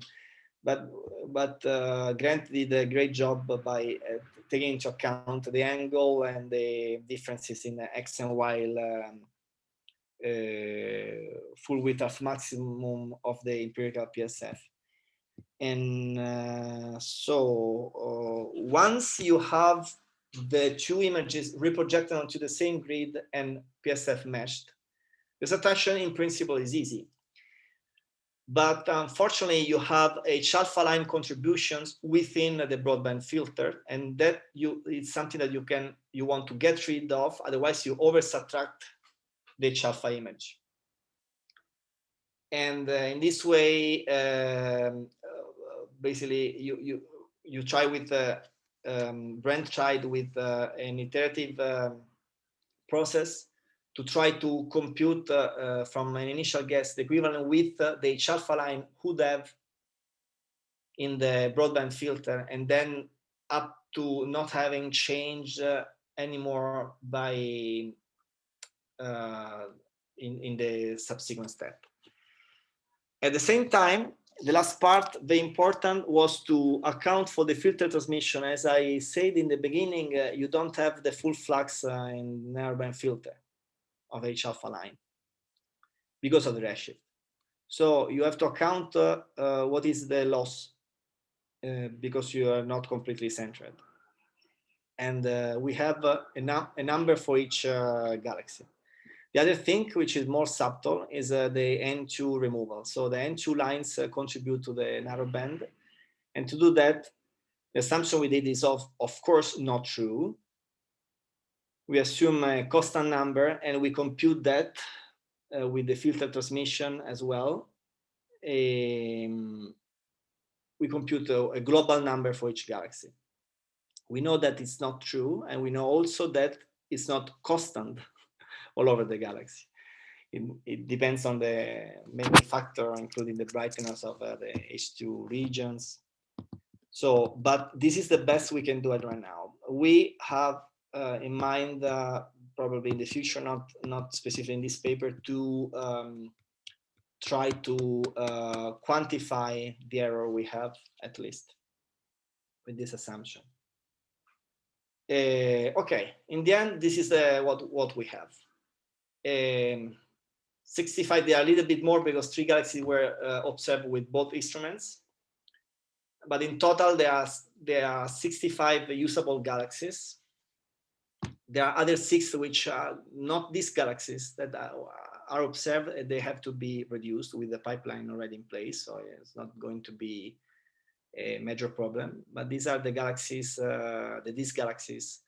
but but uh, Grant did a great job by uh, taking into account the angle and the differences in the X and Y um, uh, full width of maximum of the empirical PSF. And uh, so uh, once you have the two images reprojected onto the same grid and PSF meshed, the subtraction in principle is easy. But unfortunately, you have alpha line contributions within the broadband filter, and that you it's something that you can you want to get rid of. Otherwise, you over subtract the H alpha image. And uh, in this way, um, uh, basically, you you you try with uh, um, Brent tried with uh, an iterative um, process to try to compute uh, uh, from an initial guess the equivalent width the H alpha line would have in the broadband filter and then up to not having changed uh, anymore by uh, in, in the subsequent step. At the same time, the last part, the important was to account for the filter transmission. As I said in the beginning, uh, you don't have the full flux uh, in narrowband filter of H alpha line because of the redshift. So you have to account uh, uh, what is the loss uh, because you are not completely centered. And uh, we have uh, a, a, number for each uh, galaxy. The other thing, which is more subtle, is the N2 removal. So the N2 lines contribute to the narrow band. And to do that, the assumption we did is of, of course not true we assume a constant number and we compute that uh, with the filter transmission as well. Um, we compute a, a, global number for each galaxy. We know that it's not true, and we know also that it's not constant <laughs> all over the galaxy. It, it, depends on the many factor, including the brightness of uh, the HII regions. So, but this is the best we can do it right now. We have uh, in mind uh, probably in the future, not not specifically in this paper, to um, try to uh, quantify the error we have at least with this assumption. Uh, okay, in the end, this is uh, what what we have. Um, 65, they are a little bit more because three galaxies were uh, observed with both instruments. But in total, there are there are 65 usable galaxies there are other six which are not these galaxies that are observed. They have to be reduced with the pipeline already in place. So it's not going to be a major problem. But these are the galaxies, uh, the these galaxies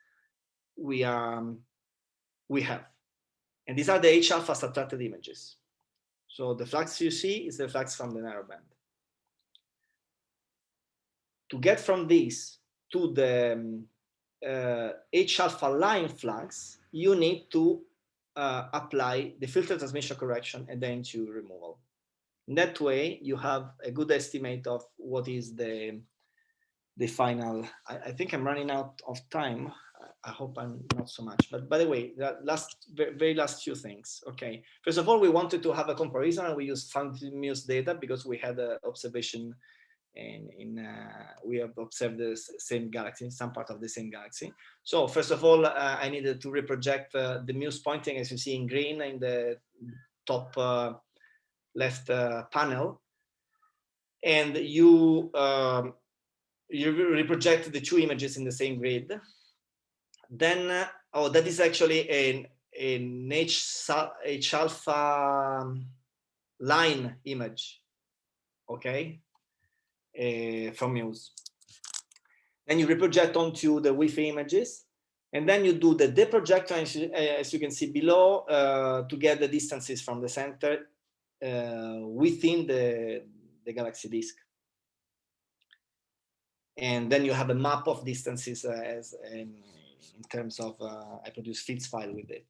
we um, we have. And these are the H alpha subtracted images. So the flux you see is the flux from the narrowband. To get from this to the um, H alpha line flux, you need to uh, apply the filter transmission correction and then to removal. In that way, you have a good estimate of what is the the final. I, I think I'm running out of time. I hope I'm not so much. But by the way, that last very last few things. Okay. First of all, we wanted to have a comparison and we used PHANGS-MUSE data because we had an observation and in uh, we have observed the same galaxy, some part of the same galaxy. So first of all, uh, I needed to reproject uh, the Muse pointing as you see in green in the top uh, left uh, panel. And you, um, you reproject the two images in the same grid. Then, uh, oh, that is actually an, an H, H alpha line image, okay? Uh, from Muse. Then you reproject onto the Wi-Fi images, and then you do the deprojector, as you, can see below, uh, to get the distances from the center uh, within the, the Galaxy disk. And then you have a map of distances uh, as in, terms of, uh, I produce fits file with it.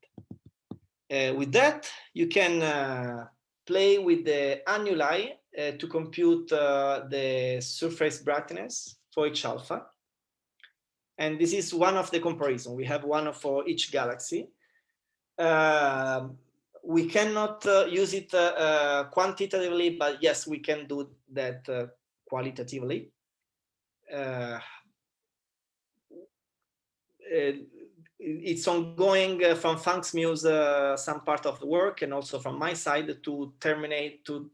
Uh, with that, you can play with the annuli uh, to compute uh, the surface brightness for each alpha. And this is one of the comparison. We have one for each galaxy. Uh, we cannot uh, use it uh, uh, quantitatively, but yes, we can do that qualitatively. It's ongoing uh, from PHANGS-MUSE, uh, some part of the work, and also from my side to terminate, to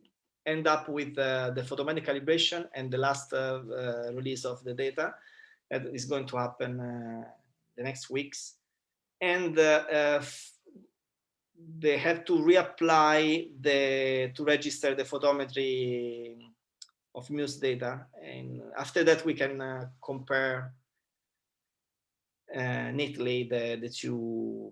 end up with uh, the photometric calibration and the last uh, uh, release of the data that is going to happen uh, the next weeks. And they have to reapply the to register the photometry of Muse data. And after that, we can compare uh, neatly the, the two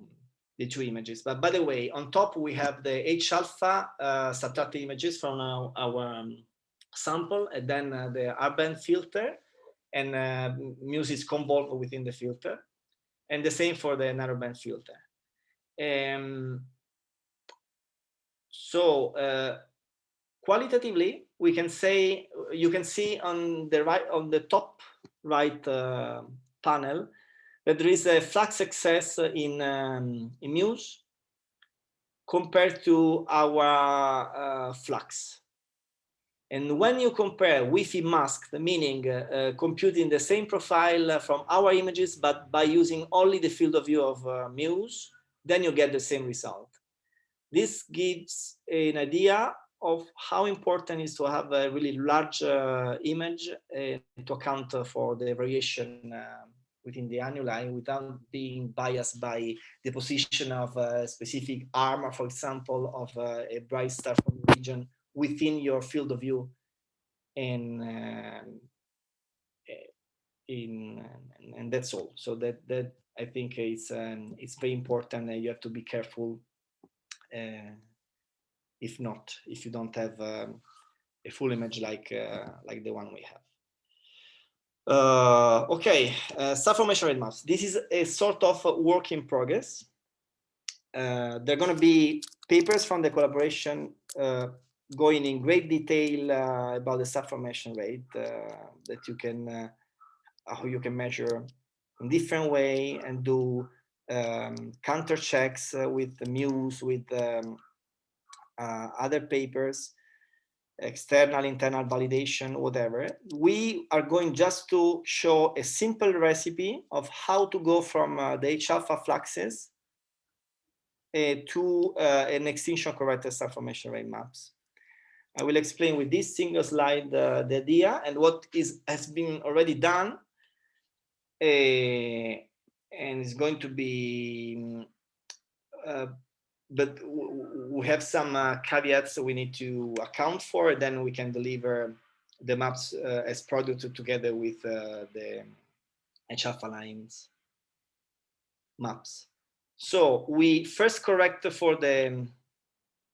the two images. But by the way, on top we have the H alpha uh, subtracted images from our, our um, sample, and then uh, the R-band filter, and uh, Muse is convolved within the filter, and the same for the narrowband filter. Um, so uh, qualitatively, we can say you can see on the right on the top right uh, panel that there is a flux excess in, um, in Muse compared to our uh, flux. And when you compare Wi-Fi masked, meaning uh, uh, computing the same profile from our images, but by using only the field of view of uh, Muse, then you get the same result. This gives an idea of how important it is to have a really large uh, image uh, to account for the variation um, within the annuli without being biased by the position of a specific arm, for example, of a, bright star from the region within your field of view and um, in and that's all. So that that i think it's um, it's very important and you have to be careful uh, if not if you don't have um, a full image like uh, like the one we have uh, okay, uh, formation rate maps. This is a sort of a work in progress. Uh, there are going to be papers from the collaboration uh, going in great detail uh, about the subformation rate uh, that you can, uh, how you can measure in different way and do um, counter checks with the Muse, with um, other papers external, internal validation, whatever. We are going just to show a simple recipe of how to go from uh, the H-alpha fluxes uh, to uh, an extinction corrected formation rate maps. I will explain with this single slide uh, the idea and what is has been already done. Uh, and it's going to be uh, but we have some uh, caveats we need to account for. Then we can deliver the maps uh, as product together with uh, the H-alpha lines maps. So we first correct for the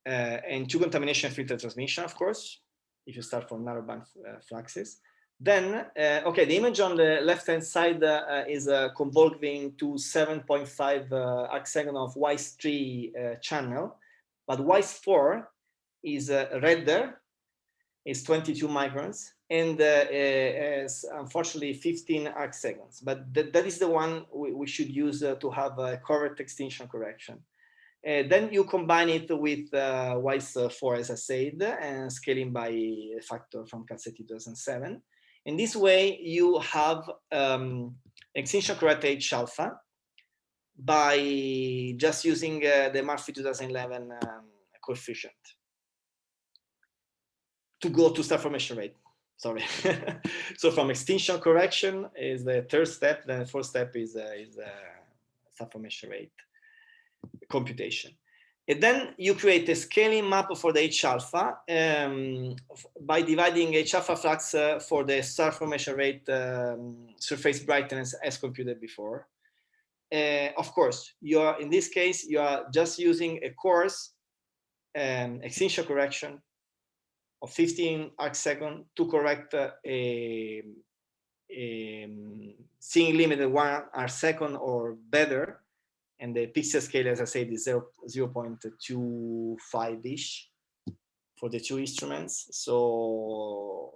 uh, N2 contamination filter transmission, of course, if you start from narrowband uh, fluxes. Then, uh, okay, the image on the left-hand side is convolving to 7.5 uh, arc second of WISE3 uh, channel, but WISE4 is uh, redder, is 22 microns, and uh, uh, is unfortunately 15 arc seconds. But th that is the one we, we should use uh, to have a correct extinction correction. then you combine it with WISE4, as I said, and scaling by a factor from Calzetti 2007. In this way, you have um, extinction correct H alpha by just using uh, the Murphy 2011 um, coefficient to go to star formation rate. Sorry. <laughs> so from extinction correction is the third step. Then the fourth step is uh, is uh, star formation rate computation. And then you create a scaling map for the H alpha um, by dividing H alpha flux uh, for the star formation rate um, surface brightness as computed before. Uh, of course, you are in this case, you are just using a coarse um, extinction correction of 15 arc second to correct uh, a, a seeing limited one arc second or better and the pixel scale, as I said, is 0, 0 0.25-ish for the two instruments. So,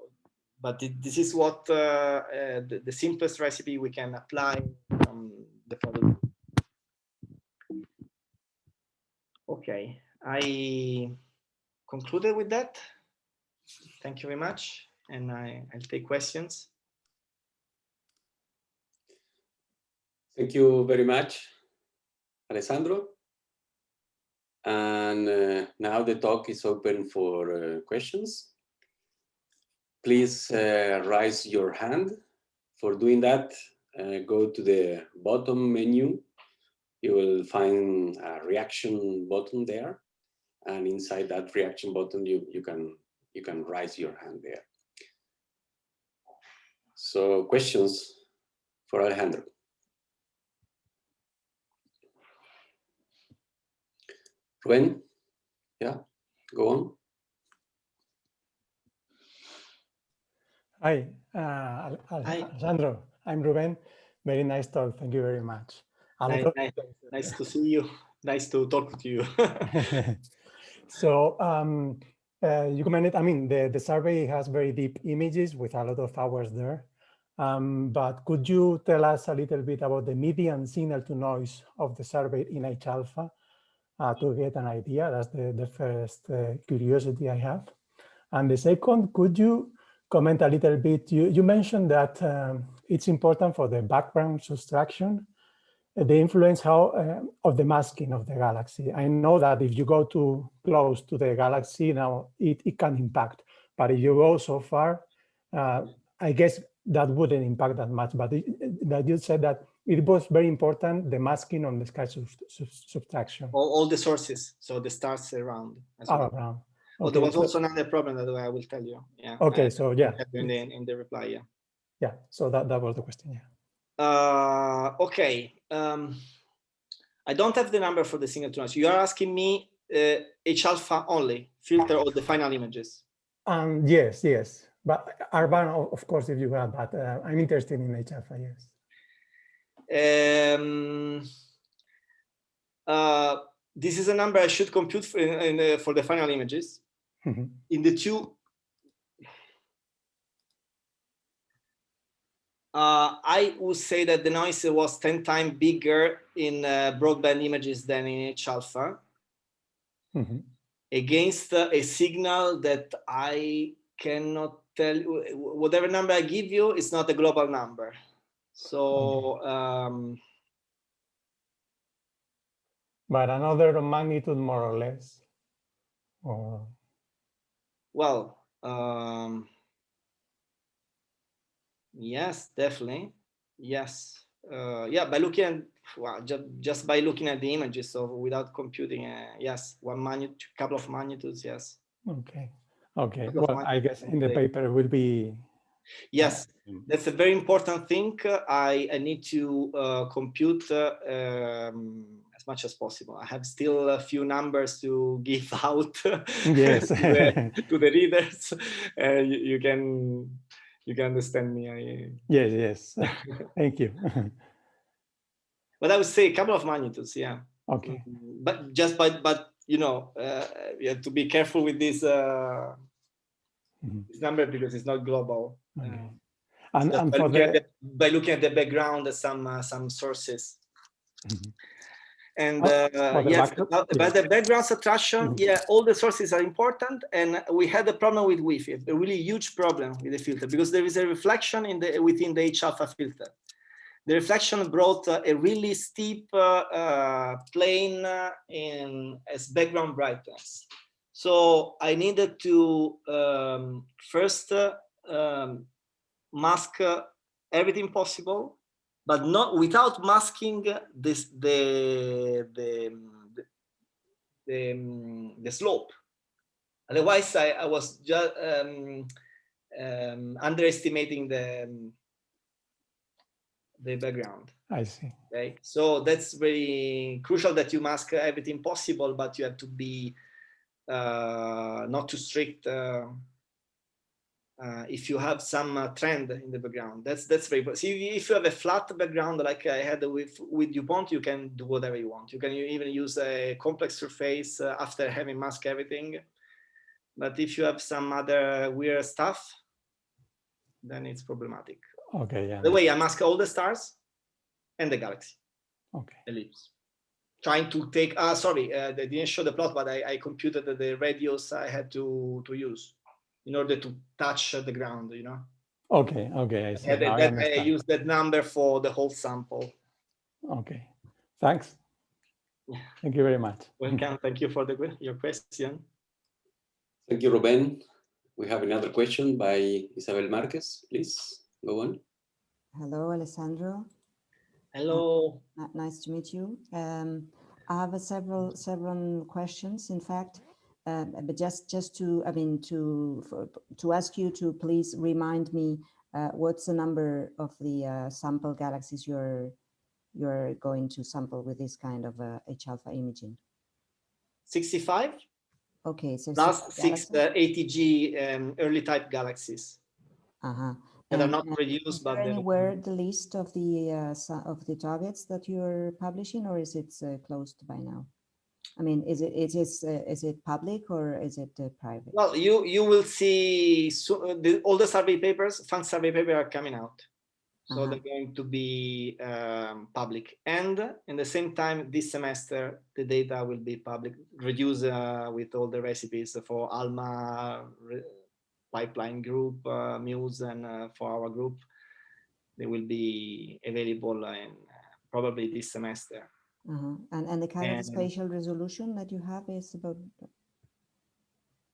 but this is what uh, uh, the, the, simplest recipe we can apply the product. Okay, I concluded with that. Thank you very much. and I, I'll take questions. Thank you very much, Alessandro. And uh, now the talk is open for uh, questions. Please uh, raise your hand. For doing that, uh, go to the bottom menu. You will find a reaction button there. And inside that reaction button, you, you, can, you can raise your hand there. So questions for Alejandro. Ruben, yeah, go on. Hi, uh, Hi. I'm Ruben. Very nice talk. Thank you very much. Nice, nice, nice to see you. Nice to talk to you. <laughs> so um, uh, you commented, I mean, the, the survey has very deep images with a lot of hours there. Um, but could you tell us a little bit about the median signal to noise of the survey in H-alpha uh, to get an idea? That's the, the first uh, curiosity I have. And the second, could you comment a little bit? You, you mentioned that um, it's important for the background subtraction the influence how uh, of the masking of the galaxy. I know that if you go too close to the galaxy now, it, it can impact. But if you go so far, uh, I guess that wouldn't impact that much. But it, that you said that it was very important, the masking on the sky sub sub subtraction. All, all, the sources, so the stars around. As well. around. Okay. Oh, there was also another problem that I will tell you. Yeah. Okay, so yeah. In the, in the reply, yeah. Yeah, so that, that was the question, yeah. Uh, okay. Um, I don't have the number for the single to. You are asking me uh, H alpha only, filter all the final images. Um, yes, yes. But R band, of course, if you have, but uh, I'm interested in H alpha, yes. Um, uh, this is a number I should compute for, in, in, uh, for the final images. Mm -hmm. In the two uh, I would say that the noise was 10 times bigger in uh, broadband images than in H-alpha mm -hmm. against uh, a signal that I cannot tell you, whatever number I give you, it's not a global number. So, um, but another magnitude more or less. Or... Well, um, Yes, definitely. Yes. Uh, yeah, by looking at well, just, just by looking at the images, so without computing, uh, yes, one magnitude, couple of magnitudes, yes. Okay. Okay. Well, I guess in the paper will be. Yes, that's a very important thing. I, I need to uh, compute uh, um, as much as possible. I have still a few numbers to give <laughs> out yes. to, the, to, the, <laughs> readers. Uh, you, you can you can understand me. I... Yes, yes. <laughs> Thank you. <laughs> but I would say a couple of magnitudes, yeah. Okay. Mm, but just by, but you know, uh, you have to be careful with this, uh, mm -hmm. this number because it's not global. Okay. Uh, and, and by, looking the... the, by, looking at the background, some uh, some sources. Mm -hmm. And uh, yes, about, the background subtraction, mm -hmm. yeah, all the sources are important. And we had a problem with Wi-Fi, a really huge problem with the filter because there is a reflection in the within the H-alpha filter. The reflection brought uh, a really steep uh, uh plane uh, in as background brightness. So I needed to um, first uh, um, mask everything possible but not without masking this the the the, the, the slope. Otherwise, I, I was just um, um, underestimating the the background. I see. Okay, so that's very crucial that you mask everything possible, but you have to be uh, not too strict. Uh, uh, if you have some uh, trend in the background. That's that's very see if you have a flat background like I had with with DuPont, you can do whatever you want. You can even use a complex surface uh, after having mask everything. But if you have some other weird stuff, then it's problematic. Okay, yeah. The way I mask all the stars and the galaxy. Okay. Ellipse. Trying to take, uh, sorry, uh, they didn't show the plot, but I, I computed the radius I had to, to use in order to touch the ground, you know. Okay, okay, I see. Yeah, Now I that, I understand. use that number for the whole sample. Okay, thanks. Thank you very much. Welcome. Thank you for the que- your question. Thank you, Ruben. We have another question by Isabel Marquez. Please go on. Hello, Alessandro. Hello. Nice to meet you. Um, I have a several several questions, in fact, uh, but just just to I mean to for, to ask you to please remind me uh, what's the number of the uh, sample galaxies you're you're going to sample with this kind of uh, H alpha imaging. 65 Okay, so plus six uh, ETG um, early type galaxies Uh-huh. that are not uh, produced, but anywhere the list of the uh, of the targets that you're publishing, or is it uh, closed by now? I mean, is it is it uh, is it public or is it uh, private? well, you you will see so, uh, the, all the survey papers, fund survey papers are coming out. So Uh-huh. they're going to be um, public. And in the same time, this semester, the data will be public, reduced uh, with all the recipes for ALMA pipeline group, uh, MUSE, and uh, for our group. They will be available in uh, probably this semester. Uh-huh. And and the kind of spatial resolution that you have is about. uh,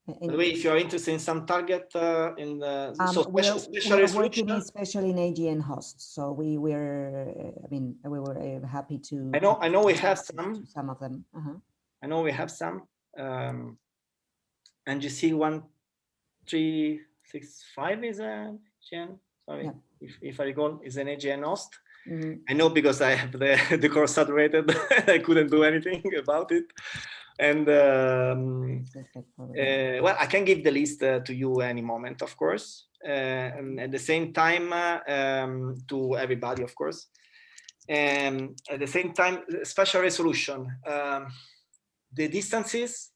By in- the way, if you're interested in some target uh, in the um, so we're, special, special we're resolution, working especially in AGN hosts, so we were, uh, I mean, we were uh, happy to. I know- I know we have some. Some of them. Uh-huh. I know we have some. Um, NGC one three six five is a GN. Sorry, Yeah. if, if I recall, is an AGN host. Mhm. I know because I have the <laughs> the core saturated. <laughs> I couldn't do anything <laughs> about it. And um, uh, well, I can give the list uh, to you any moment, of course, uh, and at the same time uh, um, to everybody, of course. And at the same time, spatial resolution. Um, the distances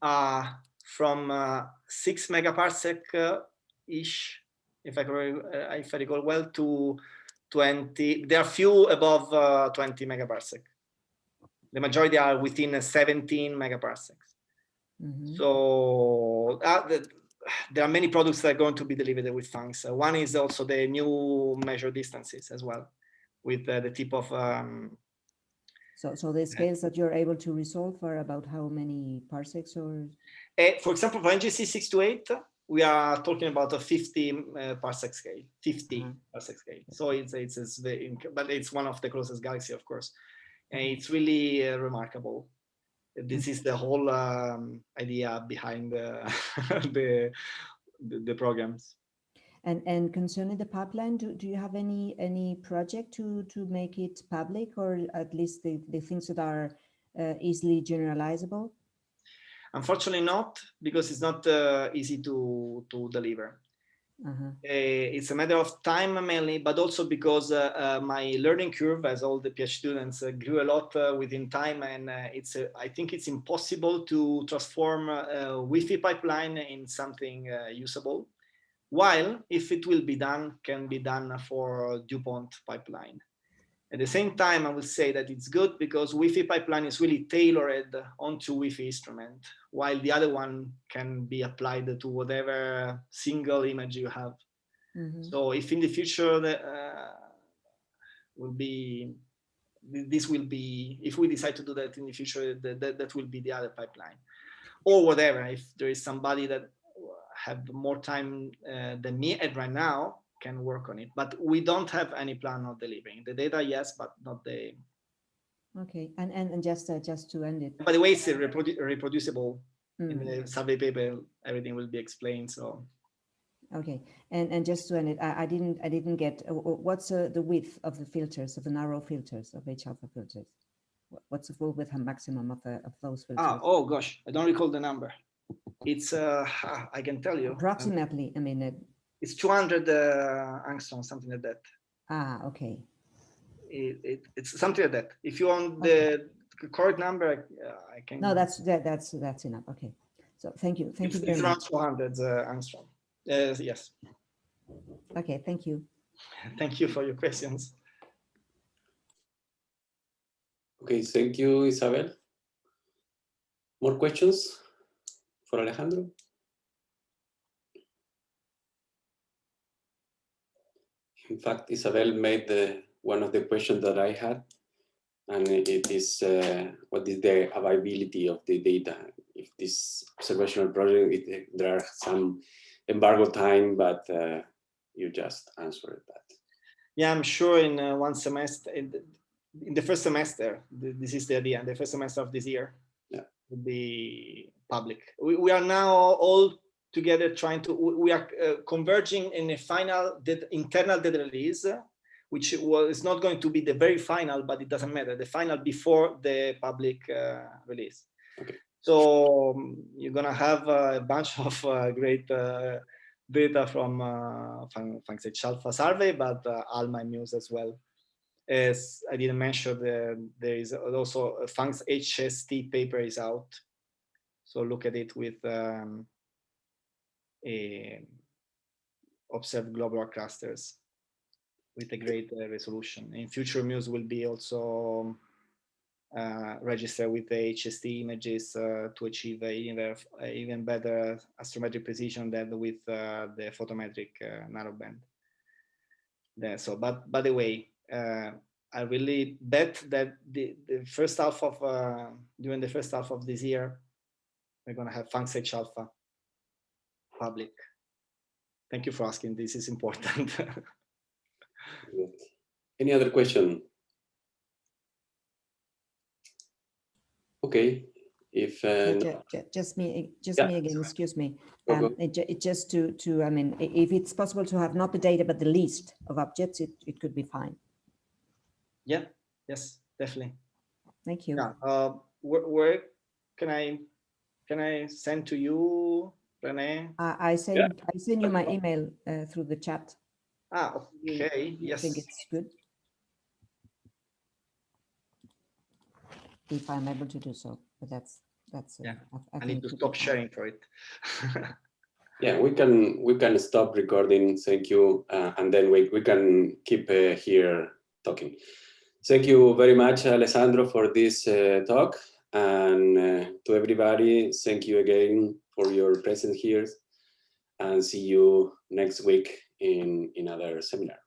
are from uh, six megaparsec uh, ish, if I, uh, if I recall well, to 20. There are few above uh, 20 megaparsec. The majority are within uh, 17 megaparsecs. Mhm. So uh, the, there are many products that are going to be delivered with PHANGS. Uh, one is also the new measure distances as well, with uh, the tip of um, So, so the scales that you're able to resolve are about how many parsecs or? eh, for example, for NGC 628, we are talking about a 50 uh, parsec scale, 50 Mhm. parsec scale. So it's, it's, it's inc- but it's one of the closest galaxy, of course. And it's really uh, remarkable. This is the whole um, idea behind the, <laughs> the, the, the programs. And, and concerning the pipeline, do, do you have any, any project to, to make it public or at least the, the things that are uh, easily generalizable? Unfortunately not, because it's not uh, easy to, to deliver. Uh-huh. Uh, it's a matter of time mainly, but also because uh, uh, my learning curve, as all the PhD students, uh, grew a lot uh, within time, and uh, it's uh, I think it's impossible to transform a WFI pipeline in something uh, usable. While if it will be done, can be done for DuPont pipeline. At the same time, I will say that it's good because WFI pipeline is really tailored onto WFI instrument, while the other one can be applied to whatever single image you have. Mhm. So if in the future the, uh, will be, this will be, if we decide to do that in the future, that, that, that will be the other pipeline. Or whatever, if there is somebody that have more time uh, than me and right now can work on it. But we don't have any plan of delivering. The data, yes, but not the, Okay, and, and, and just, uh, just to end it. by the way, it's uh, reprodu- reproducible. In Mm, the survey paper, everything will be explained, so. Okay, and, and just to end it, I, I didn't, I didn't get, uh, what's uh, the width of the filters, of the narrow filters, of H alpha filters? What's the full width and maximum of, the of those filters? Ah, oh gosh, I don't recall the number. It's, uh, I can tell you. Approximately, I mean, uh, It's 200 uh, angstrom, something like that. ah, okay. It, it, it's something like that. If you want the correct number, uh, I can. No, that's, that, that's, that's enough, okay. So, thank you, thank it's, you very it's around much. 200 uh, angstrom. Uh, yes. Okay, thank you. Thank you for your questions. Okay, thank you, Isabel. More questions for Alejandro? In fact, Isabel made the, one of the questions that I had, and it is uh, what is the availability of the data? If this observational project, it, there are some embargo time, but uh, you just answered that. Yeah, I'm sure in uh, one semester, in the, in the first semester, this is the idea, the first semester of this year, Yeah. will be public. We, we are now all together trying to, we are uh, converging in a final data, internal data release, which was not going to be the very final, but it doesn't matter, the final before the public uh, release. Okay. So um, you're gonna have a bunch <laughs> of uh, great uh, data from uh, PHANGS-H Alpha survey, but uh, ALMA MUSE as well. As I didn't mention, the, there is also a PHANGS HST paper is out. So look at it with um, a observed globular clusters with a great uh, resolution. In future MUSE will be also uh, register with the HST images uh, to achieve even, even better astrometric precision than with uh, the photometric uh, narrowband. There, so, but by the way, uh, I really bet that the, the first half of during the first half of this year, we're going to have PHANGS-H Alpha public. Thank you for asking. This is important. <laughs> Any other question? Okay, if uh, Ju- ju- Just me, just Yeah. me again, excuse me. Go, go. Um, it it just to, to, I mean, if it's possible to have not the data, but the list of objects, it, it could be fine. yeah, yes, definitely. Thank you. Yeah. Uh, where, where can I can I send to you, Rene? I, I send, I send you my email uh, through the chat. Ah, okay. I Yes. think it's good. If I'm able to do so, but that's, that's. uh, Yeah, I- I I need to stop sharing for it. <laughs> yeah, we can we can stop recording. Thank you, uh, and then we we can keep uh, here talking. Thank you very much, Alessandro, for this uh, talk, and uh, to everybody, thank you again for your presence here, and see you next week in in another seminar.